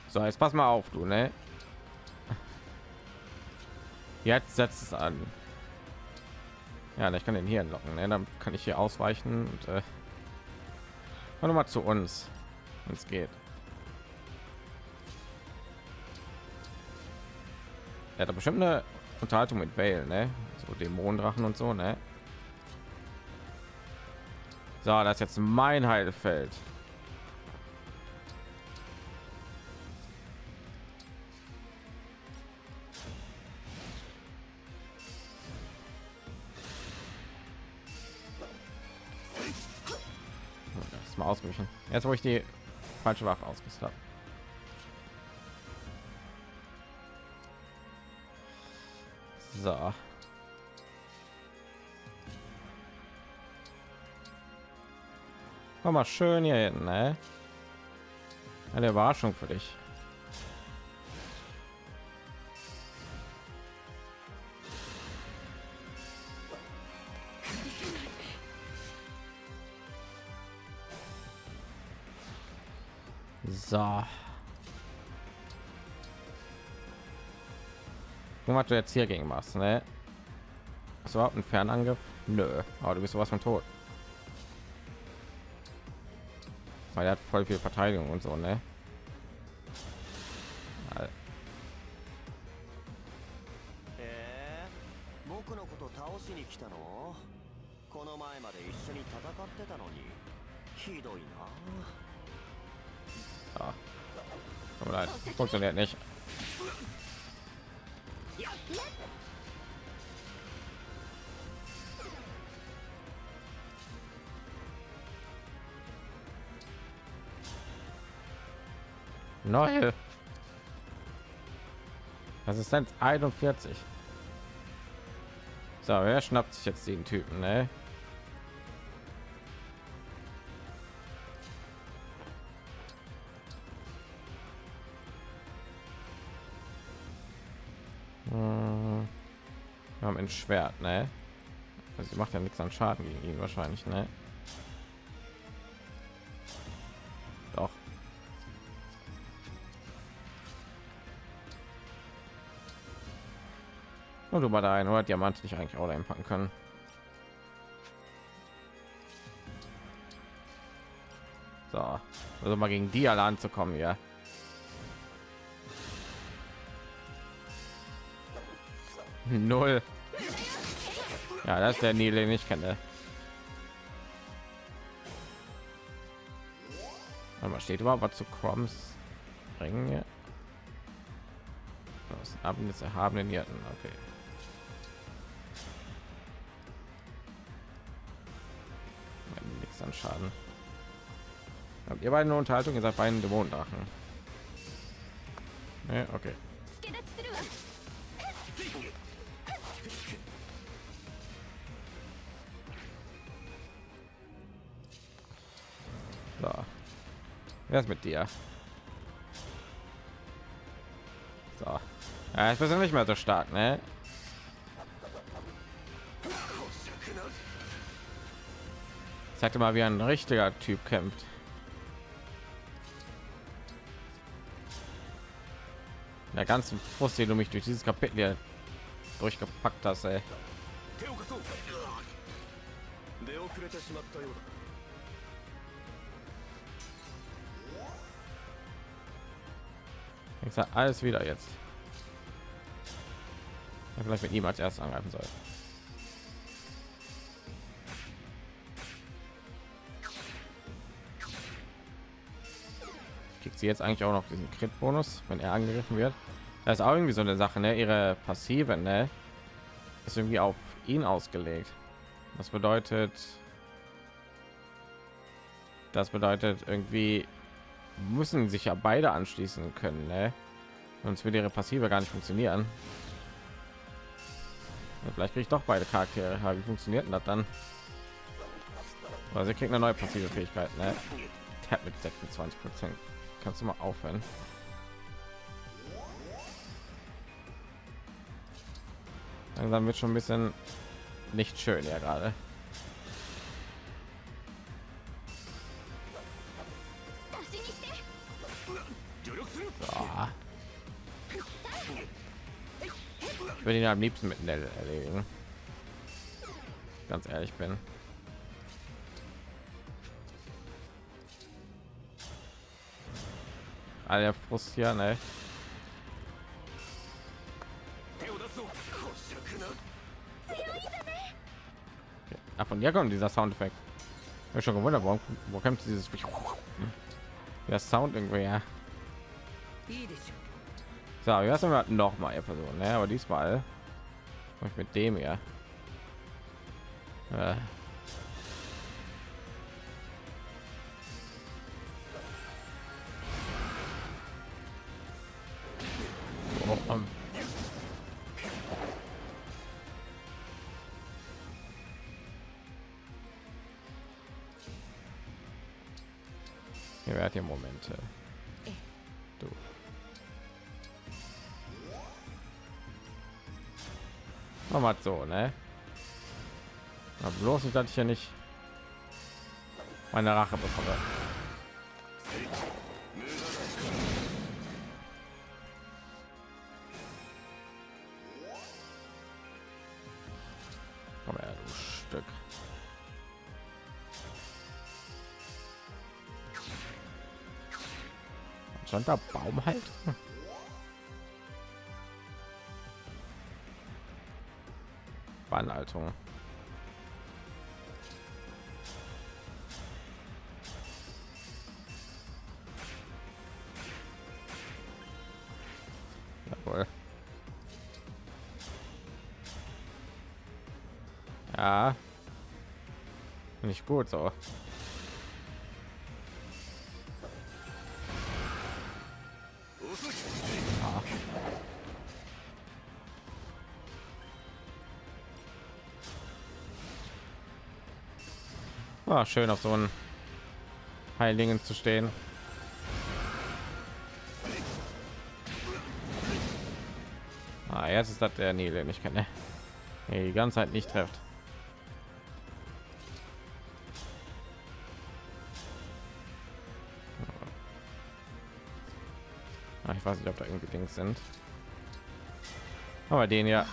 so, jetzt pass mal auf, du, ne? Jetzt setzt es an. Ja, ich kann den hier locken, ne? Dann kann ich hier ausweichen und äh, mal zu uns, es geht. Er hat bestimmt eine Unterhaltung mit Vale, ne? So Dämonendrachen und so, ne? So, das ist jetzt mein Heilfeld. Das mal ausgewichen. Jetzt, wo ich die falsche Waffe ausgerüstet So. Komm mal schön hier hin, ne? Eine Überraschung für dich. So. Nur was du jetzt hier gegen machst, ne? Hast du überhaupt einen Fernangriff? Nö, aber du bist sowas von tot. Weil er hat voll viel Verteidigung und so, ne? Äh? Ja. Funktioniert nicht. Neue Assistenz 41. So, wer schnappt sich jetzt den Typen, ne? Ein Schwert, ne? Also sie macht ja nichts an Schaden gegen ihn wahrscheinlich, ne? Doch. Und du mal da ein oder Diamant nicht eigentlich auch einpacken können. So, also mal gegen die alle anzukommen, ja. Null. Ja, das ist der Nil, den ich kenne. Aber steht überhaupt was zu Croms bringen? hier? Das haben erhabenen Hirten. Okay. Nichts an Schaden. Habt ihr beide eine Unterhaltung? Ihr seid beiden Dämonendrachen. Nee, okay. Wer ist mit dir? So. Ja, ich bin nicht mehr so stark, ne? Dir mal, wie ein richtiger Typ kämpft. Der ganzen Frust, den du mich durch dieses Kapitel hier durchgepackt hast, ey. Ich sag alles wieder jetzt. Ja, vielleicht mit ihm als erstes angreifen soll. Kriegt sie jetzt eigentlich auch noch diesen Crit-Bonus, wenn er angegriffen wird? Das ist auch irgendwie so eine Sache, ne? Ihre Passive, ne? Ist irgendwie auf ihn ausgelegt. Das bedeutet, das bedeutet irgendwie müssen sich ja beide anschließen können, ne? Sonst würde ihre Passive gar nicht funktionieren. Ja, vielleicht kriege ich doch beide Charaktere. Wie funktioniert denn das dann? Also, kriegt eine neue passive Fähigkeit, ne? Tap mit 26 Prozent. Kannst du mal aufhören? Langsam wird schon ein bisschen nicht schön ja gerade. würde ihn am liebsten mit Nell erledigen. Ganz ehrlich bin. Alle ah, Frust hier, ne? Ach, von ja kommt dieser Soundeffekt. Ich schon gewundert, warum, wo kommt dieses das Sound irgendwie. Ja. So, wir lassen wir noch mal versuchen, ne? aber diesmal mit dem ja. So, ne? Na, bloß nicht, dass ich ja nicht meine Rache bekomme. Komm her, du Stück. Stand da Baum halt? Anleitung. Jawohl. Ja. Nicht gut so. Ah, schön auf so einen Heiligen zu stehen. Ah, jetzt ist das der Nil, den ich kenne. Die ganze Zeit nicht trifft. Ah, ich weiß nicht, ob da irgendwie Dings sind. Aber den. Ja,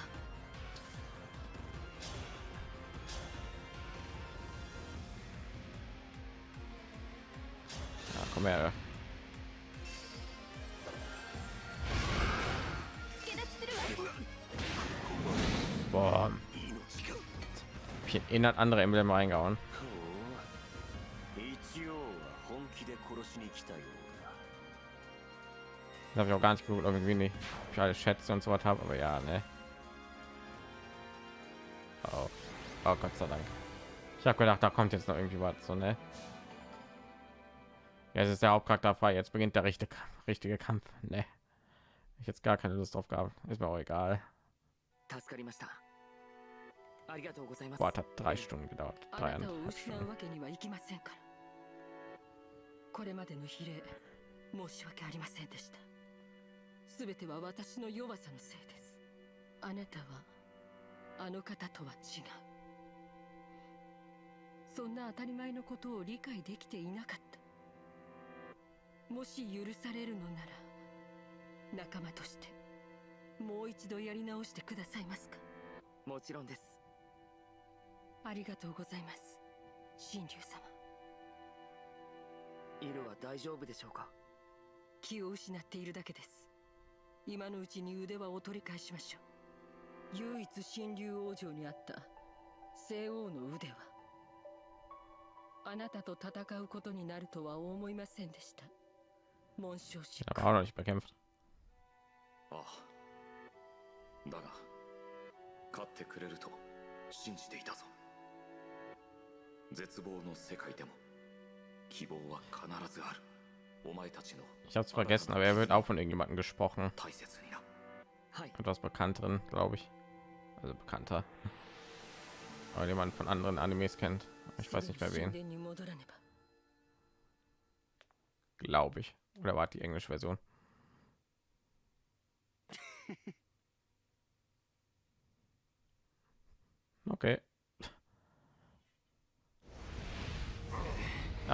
in das andere Emblem reingehauen. ほう一応は本気で殺しに来たようだ Das habe ich auch gar nicht geguckt, irgendwie nicht. Ich alle Schätze und so was habe, aber ja, ne. Oh. oh, Gott sei Dank. Ich habe gedacht, da kommt jetzt noch irgendwie was, so ne. Ja, es ist der Hauptcharakter frei. Jetzt beginnt der richtige, richtige Kampf. Ne. Ich jetzt gar keine Lust drauf gehabt. Ist mir auch egal. 助かりました Boah, hat drei Stunden gedauert. あなたを Dreieinhalb 失う Stunden. わけにはいきませんから。これまでの比例申し訳ありませんでした。すべては私の弱さのせいです。あなたはあの方とは違う。そんな当たり前のことを理解できていなかった。もし許されるのなら仲間としてもう一度やり直してくださいますか？もちろんですありがとうございます。神竜様。イルは大丈夫でしょうか？気を失っているだけです。今のうちに腕輪を取り返しましょう。唯一神竜王女にあった。聖王の腕輪あなたと戦うことになるとは思いませんでした。紋章師 Ich habe auch noch nicht bekämpft. ああ。だが勝ってくれると信じていたぞ Ich habe es vergessen, aber er wird auch von irgendjemandem gesprochen. Etwas bekannteren, glaube ich. Also bekannter. Aber den von anderen Animes kennt. Ich weiß nicht mehr wen. Glaube ich. Oder war die englische Version?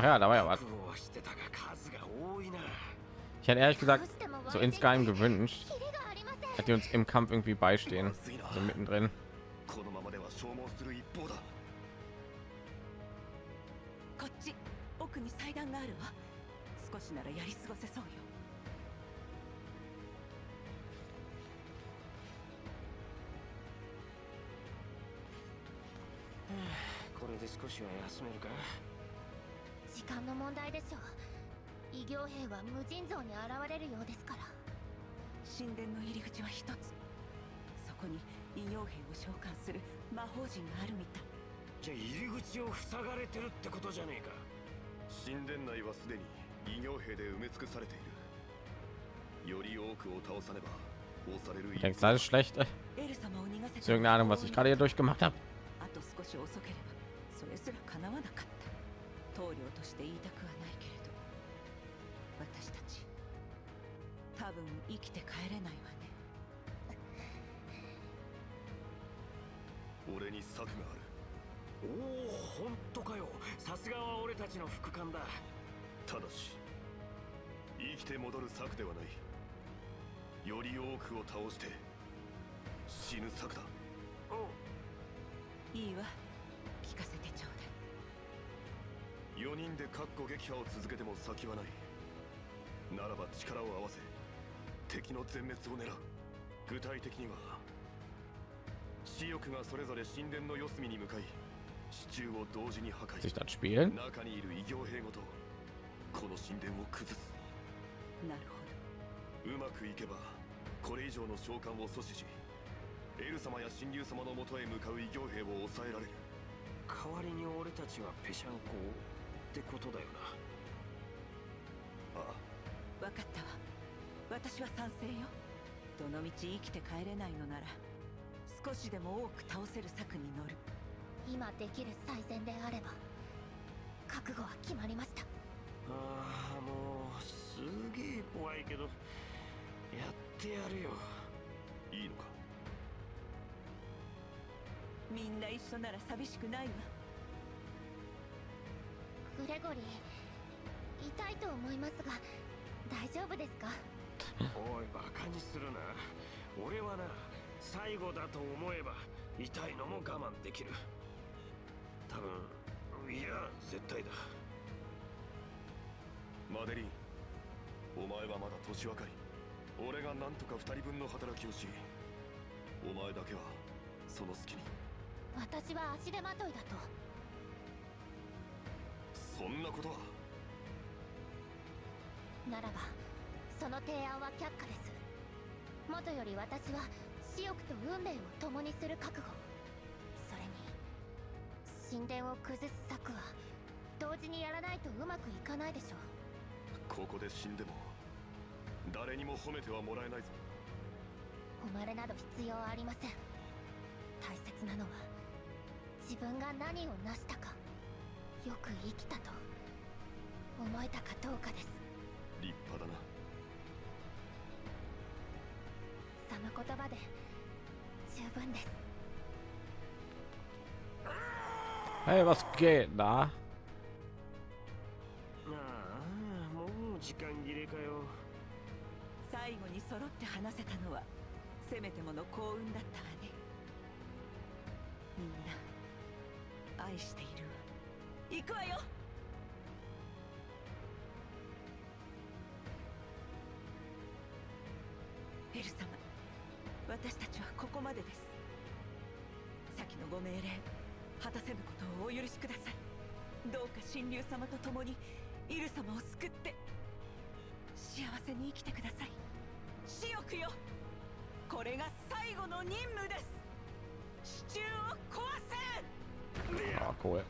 Ach ja, da war ja was. Ich hätte ehrlich gesagt so insgeheim gewünscht, dass die uns im Kampf irgendwie beistehen, so mittendrin. 間の問題でしょう。異形兵は無尽蔵に現れるようですから。神殿の入り口は一つ。そこに異形兵を召喚する魔法陣があるみたい。じゃあ入り口を塞がれてるってことじゃねえか。神殿内はすでに異形兵で埋め尽くされている。より多くを倒さねば押される Ich denke, das ist schlecht. エル様を逃がせ Ist irgendeine Ahnung, was ich gerade hier durchgemacht habe. 棟梁として言いたくはないけれど私たち多分生きて帰れないわね。俺に策がある。おお本当かよ。さすがは俺たちの副官だ。ただし生きて戻る策ではない。より多くを倒して死ぬ策だ。いいわ4人で確固撃破を続けても先はない。ならば力を合わせ敵の全滅を狙う。具体的には死翼がそれぞれ神殿の四隅に向かい支柱を同時に破壊?中にいる異形兵ごとこの神殿を崩す。なるほうまくいけばこれ以上の召喚を阻止しエル様や神竜様のもとへ向かう異形兵を抑えられる。代わりに俺たちはペシャンコをってことだよな。ああ。どわかったわ。私は賛成よ。どのみち生きて帰れないのなら少しでも多く倒せる策に乗る。今できる最善であれば覚悟は決まりました。ああもうすげえ怖いけどやってやるよ。いいのか？みんな一緒なら寂しくないわグレゴリー痛いと思いますが大丈夫ですか？おいバカにするな。俺はな最後だと思えば痛いのも我慢できる。多分いや絶対だ。マデリンお前はまだ年若い。俺がなんとか二人分の働きをしお前だけはその隙に。私は足手まといだとそんなことは。ならばその提案は却下です。もとより私は死翼と運命を共にする覚悟。それに神殿を崩す策は同時にやらないとうまくいかないでしょう。ここで死んでも誰にも褒めてはもらえないぞ。誉れなど必要ありません。大切なのは自分が何を成したかよく生きたと思えたかどうかです。立派だな。その言葉で十分です。Hey, was geht da? ああもう時間切れかよ。最後に揃って話せたのはせめてもの幸運だったわね。みんな愛しているわ行くわよ。エル様私たちはここまでです。先のご命令果たせぬことをお許しください。どうか神竜様と共にイル様を救って幸せに生きてください。死翼よ。これが最後の任務です。支柱を壊せ Ah, cool.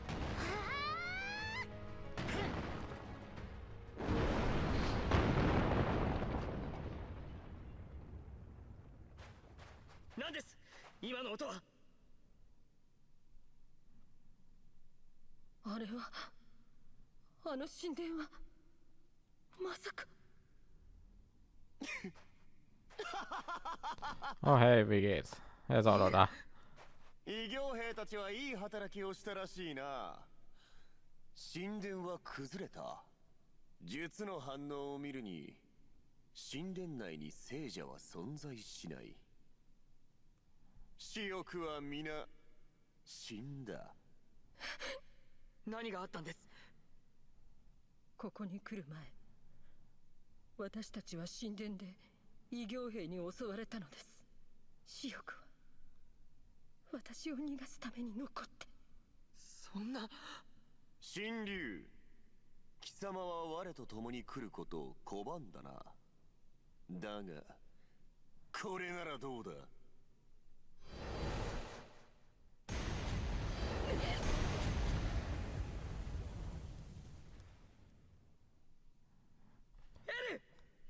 今の音は。あれはあの神殿はまさか。Oh, hey, wie geht's? Er ist auch noch da. 異形兵たちはいい働きをしたらしいな。神殿は崩れた。術の反応を見るに神殿内に聖者は存在しない死翼は皆死んだ。何があったんです？ここに来る前私たちは神殿で異形兵に襲われたのです。死翼は私を逃がすために残って。そんな。神竜貴様は我と共に来ることを拒んだな。だがこれならどうだ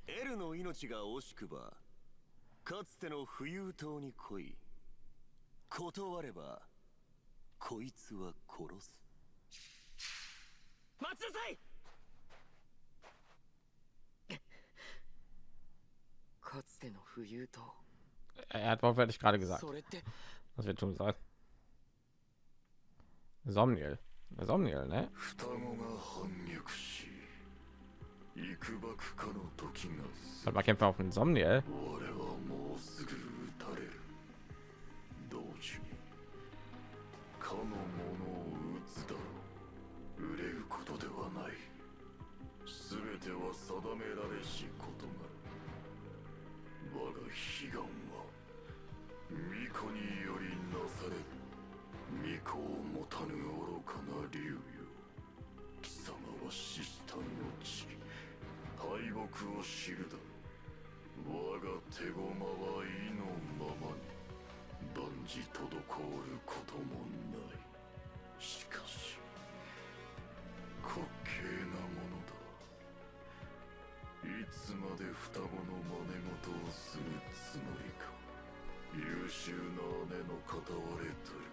エルの命が惜しくばかつての浮遊島に来い断ればこいつは殺す待ちなさいかつての浮遊島 Er hat wortwörtlich gerade gesagt, それって was wir tun sollen. Somniel. Somniel, ne? Warte mal, kämpfen auf den Somniel. を知るだろう。我が手駒は意のままに万事滞ることもない。しかし滑稽なものだ。いつまで双子の真似事をするつもりか。優秀な姉の片割れとる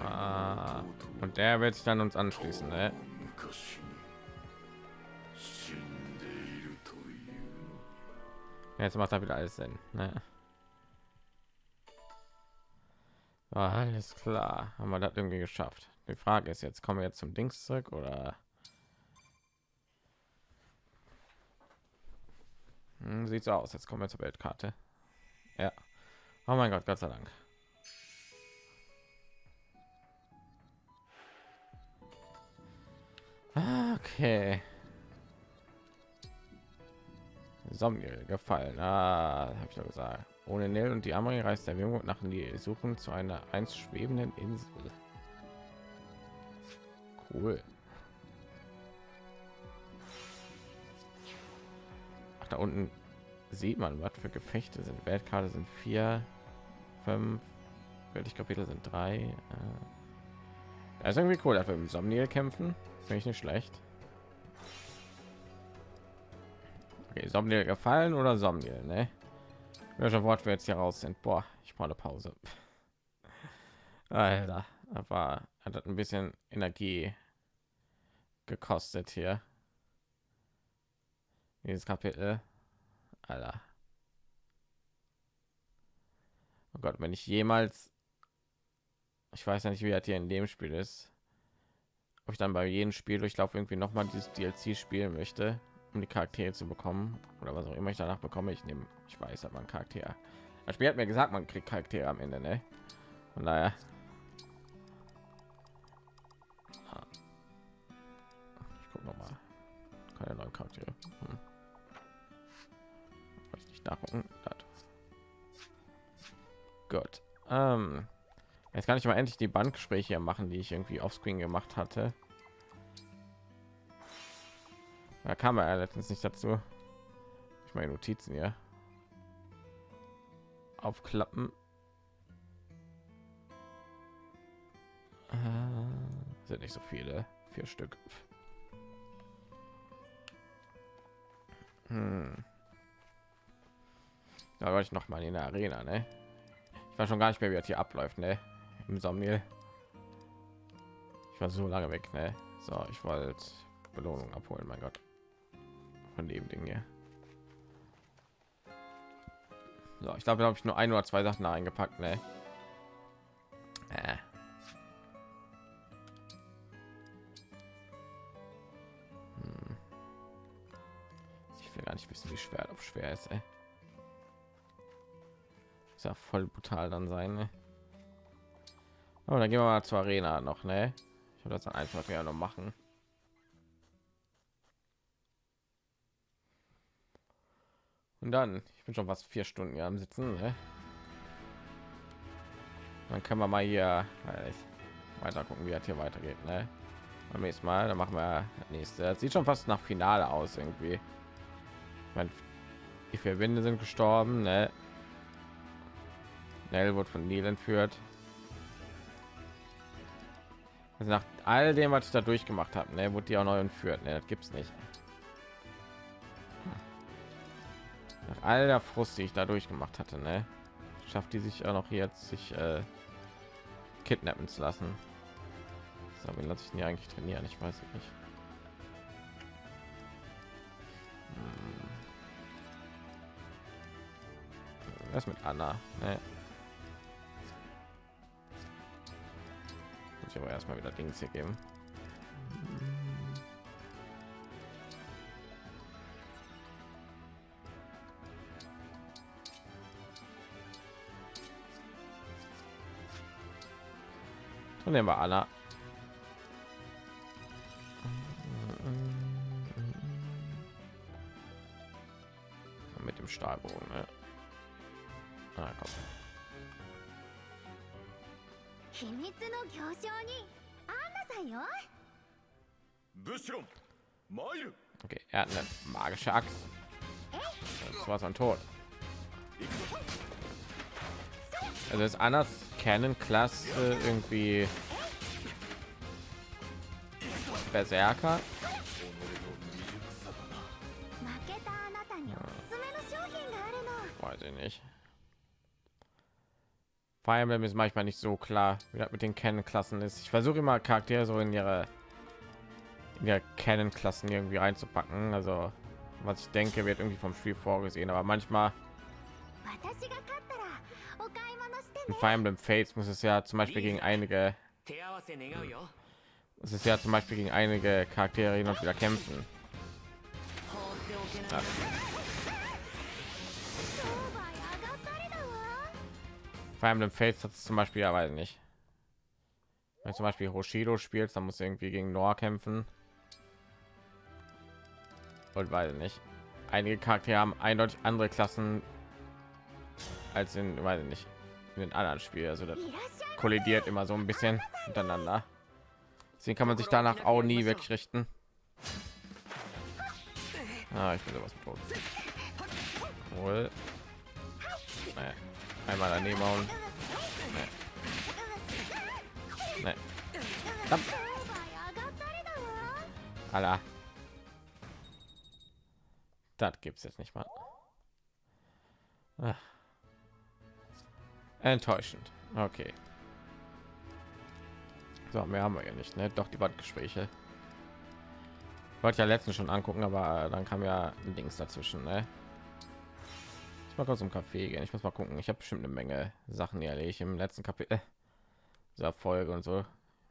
Ah, und er wird sich dann uns anschließen. Jetzt macht er wieder alles Sinn, ne? Alles klar, haben wir das irgendwie geschafft. Die Frage ist jetzt, kommen wir jetzt zum Dings zurück oder? Hm, sieht so aus. Jetzt kommen wir zur Weltkarte. Ja. Oh mein Gott, Gott sei Dank. Okay. Somniel gefallen. Ah, habe ich doch gesagt. Ohne Nil und die Amri reist der Wimut nach Nil, suchen zu einer einst schwebenden Insel. Cool. Ach, da unten sieht man, was für Gefechte sind. Weltkarte sind vier, fünf, wirklich Kapitel sind drei. Äh. Das ist irgendwie cool, dass wir im Somniel kämpfen. Finde ich nicht schlecht. Okay, Somniel gefallen oder Somniel, ne? Welcher Wort wir jetzt hier raus sind. Boah, ich brauche eine Pause. Alter, aber hat ein bisschen Energie gekostet hier. Dieses Kapitel. Alter. Oh Gott, wenn ich jemals ich weiß nicht, wie das hier in dem Spiel ist. Ob ich dann bei jedem Spiel durchlauf irgendwie noch mal dieses DLC spielen möchte, um die Charaktere zu bekommen oder was auch immer ich danach bekomme. Ich nehme, ich weiß, hat man Charakter. Das Spiel hat mir gesagt, man kriegt Charaktere am Ende, ne? Von daher. Ah. Ich gucke noch mal. Keine neuen Charaktere. Hm. Ich nicht nachgucken. Gut. Ähm, jetzt kann ich mal endlich die Bandgespräche machen, die ich irgendwie offscreen gemacht hatte. Da kam er letztens nicht dazu. Ich meine Notizen hier. Aufklappen. Äh, sind nicht so viele. Vier Stück. Hm. Da war ich noch mal in der Arena, ne? Ich weiß schon gar nicht mehr, wie das hier abläuft, ne? Im Sommer. Ich war so lange weg, ne? So, ich wollte Belohnung abholen, mein Gott von dem Ding hier. So, ich glaube, habe ich nur ein oder zwei Sachen eingepackt, ne? Äh. Hm. Ich will gar nicht wissen, wie schwer auf schwer ist, ey. Ist ja voll brutal dann sein, ne? Aber dann gehen wir mal zur Arena noch, ne? Ich würde das dann einfach noch machen. Und dann, ich bin schon was vier Stunden hier am Sitzen. Ne? Dann können wir mal hier weiter gucken, wie das hier weitergeht. Ne? Beim nächsten Mal, dann machen wir das nächste. Das sieht schon fast nach Finale aus irgendwie. Ich meine, die vier Winde sind gestorben. Ne? Nell wird von Neil entführt. Also nach all dem, was ich da durchgemacht habe, ne, wurde die auch neu entführt. Ne, das gibt's nicht. Nach all der Frust, die ich da durchgemacht hatte, ne? Schafft die sich auch noch jetzt sich äh, kidnappen zu lassen. So, wie lasse ich nie eigentlich trainieren? Ich weiß nicht. Hm. Was mit Anna? Ne? Muss ich aber erstmal wieder Dings hier geben. Und nehmen wir Anna. Mit dem Stahlbogen. Ne? Ah, komm. Okay, er hat eine magische Axt. Das war sein Tod. Also ist Annas Canon Klasse irgendwie Berserker. Weiß ich nicht. Fire Emblem ist manchmal nicht so klar, wie das mit den Canon-Klassen ist. Ich versuche immer Charaktere so in ihre in der Canon-Klassen irgendwie einzupacken. Also was ich denke, wird irgendwie vom Spiel vorgesehen, aber manchmal in Fire Emblem Fates muss es ja zum Beispiel gegen einige es ist ja zum Beispiel gegen einige Charaktere hin und wieder kämpfen. Ja. Fire Emblem Fates hat es zum Beispiel ja weiß nicht. Wenn zum Beispiel Hoshido spielt, dann muss irgendwie gegen Noah kämpfen. Und weiß nicht. Einige Charaktere haben eindeutig andere Klassen als in, weiß nicht, den anderen Spielen. Also das kollidiert immer so ein bisschen miteinander. Deswegen kann man sich danach auch nie wirklich richten. Ah, ich bin sowas tot. Wohl. Nee. Einmal daneben hauen. Nee. Nee. Alla. Das gibt's jetzt nicht mal. Ach. Enttäuschend. Okay. So, mehr haben wir ja nicht, ne? Doch die Bandgespräche. Wollte ja letztens schon angucken, aber dann kam ja ein Dings dazwischen, ne? Ich mal kurz zum Kaffee gehen. Ich muss mal gucken. Ich habe bestimmt eine Menge Sachen erledigt im letzten Kapitel dieser Folge und so.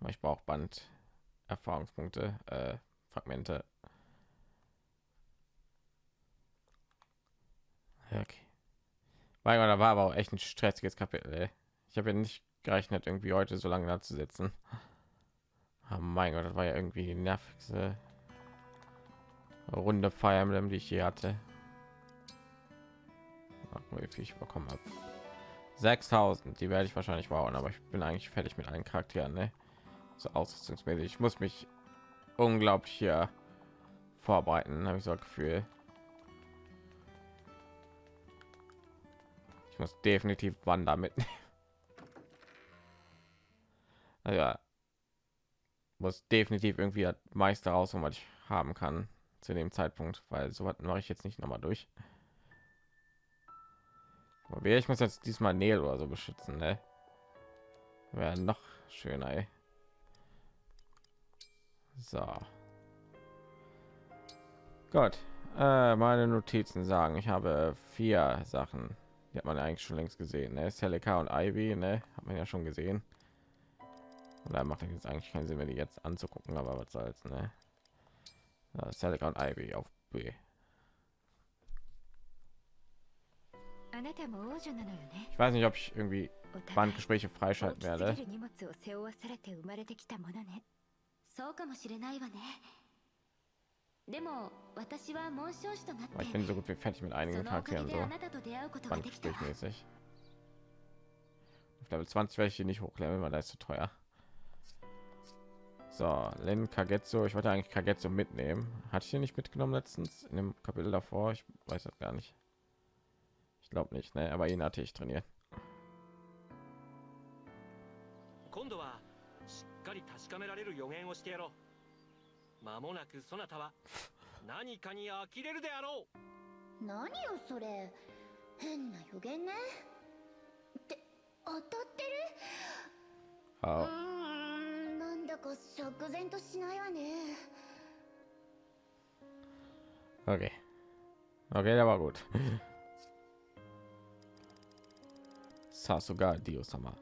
Ich brauche Band Erfahrungspunkte, äh, Fragmente. Okay. Mein Gott, da war aber auch echt ein stressiges Kapitel. Ich habe ja nicht gerechnet, irgendwie heute so lange da zu sitzen. Oh mein Gott, das war ja irgendwie die nervigste Runde Fire Emblem, die ich je hatte. Ach, wie viel ich bekommen habe. 6000, die werde ich wahrscheinlich bauen, aber ich bin eigentlich fertig mit allen Charakteren, ne? So ausrüstungsmäßig. Ich muss mich unglaublich hier vorbereiten, habe ich so ein Gefühl. Ich muss definitiv Wander mitnehmen. Also ja, muss definitiv irgendwie das meiste raus, was ich haben kann zu dem Zeitpunkt, weil so was mache ich jetzt nicht noch mal durch. Aber ich muss jetzt diesmal Nähe oder so beschützen, ne? Wäre noch schöner, ey. So. Gott, äh, meine Notizen sagen, ich habe vier Sachen. Die hat man eigentlich schon längst gesehen. Ne? Celica und Ivy, ne? Hat man ja schon gesehen. Und da macht jetzt eigentlich keinen Sinn, wenn die jetzt anzugucken, aber was soll's, ne? Ja, Celica und Ivy auf B. あなたも王女なのよね Ich weiß nicht, ob ich irgendwie お互い Bandgespräche 大 freischalten きす werde. ぎる荷物を背負わされて生まれてきたものねそうかもしれないわね Aber ich bin so gut wie fertig mit そ einigen のおかげ Charakteren で so. あなたと出会うことができたわ Bandgesprächmäßig. Auf Level 20 werde ich die nicht hochleveln, weil da ist zu teuer. So, Len Kagetsu. Ich wollte eigentlich Kagetsu mitnehmen. Hatte ich hier nicht mitgenommen letztens in dem Kapitel davor? Ich weiß das gar nicht. Ich glaube nicht, ne? Aber ihn hatte ich trainiert. 今度はしっかり確かめられる予言をしてやろう 間もなくそなたは何かに呆れるであろう何よそれ変な予言ねって当たってる？Oh. うーんなんだか釈然としないわね Okay. Okay, der war gut. Sasuga Dio-sama.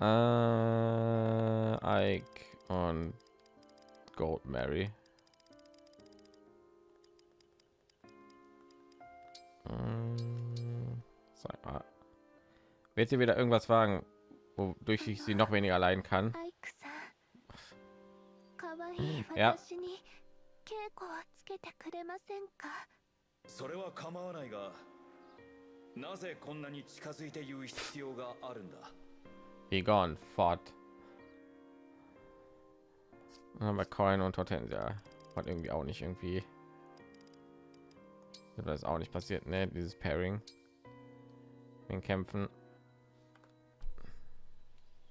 äh, Ike und Gold Mary. Ähm, Sag mal. Wird sie wieder irgendwas wagen, wodurch ich sie noch weniger leiden kann? アイクさんかわいいいや私に稽古をつけてくれませんかそれは構わないがなぜこんなに近づいて言う必要があるんだ Egon fort. Aber Coin und Hortensia hat irgendwie auch nicht irgendwie. Das ist auch nicht passiert, ne? Dieses Pairing in Kämpfen.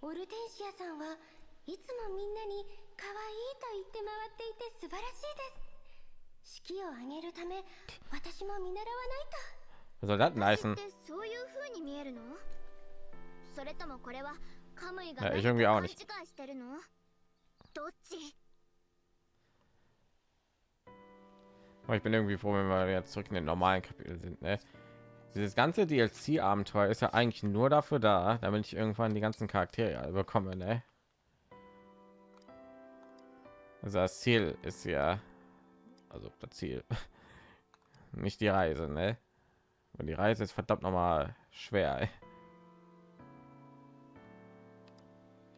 オルテンシアさんはいつもみんなに可愛いと言って回っていて素晴らしいです式を挙げるため私も見習わないと Was soll das denn 私 heißen? ってそういう風に見えるのそれともこれはカムイがいや何 irgendwie か auch 勘違 nicht. いしてるのどっち Aber ich bin irgendwie froh, wenn wir jetzt zurück in den normalen Kapitel sind. Ne? Dieses ganze DLC-Abenteuer ist ja eigentlich nur dafür da, damit ich irgendwann die ganzen Charaktere alle bekomme. Ne? Also das Ziel ist ja, also das Ziel, nicht die Reise. Ne? Und die Reise ist verdammt noch mal schwer. Ey.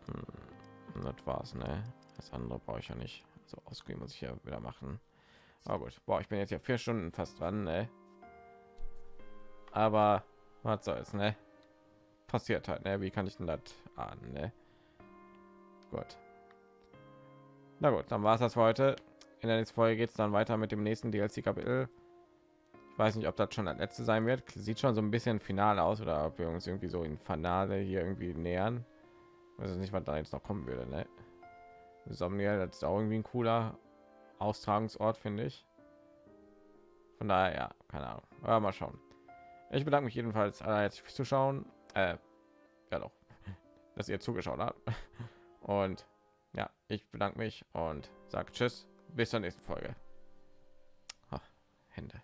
Hm, das war's. Ne? Das andere brauche ich ja nicht. So ausgehen muss ich ja wieder machen. Aber gut, boah, ich bin jetzt ja vier Stunden fast dran, ne? Aber was soll's, ne? Passiert halt, ne? Wie kann ich denn das ahnen, ne? Gut. Na gut, dann war es das für heute. In der nächsten Folge geht es dann weiter mit dem nächsten DLC-Kapitel. Ich weiß nicht, ob das schon das letzte sein wird. Sieht schon so ein bisschen final aus oder ob wir uns irgendwie so in Finale hier irgendwie nähern. Weiß nicht, was da jetzt noch kommen würde, ne? Somnia, das ist auch irgendwie ein cooler Austragungsort, finde ich. Von daher, ja, keine Ahnung. Aber mal schauen. Ich bedanke mich jedenfalls allerherzlich fürs Zuschauen. Äh, ja doch, dass ihr zugeschaut habt. Und ja, ich bedanke mich und sage Tschüss. Bis zur nächsten Folge. Ah, Hände.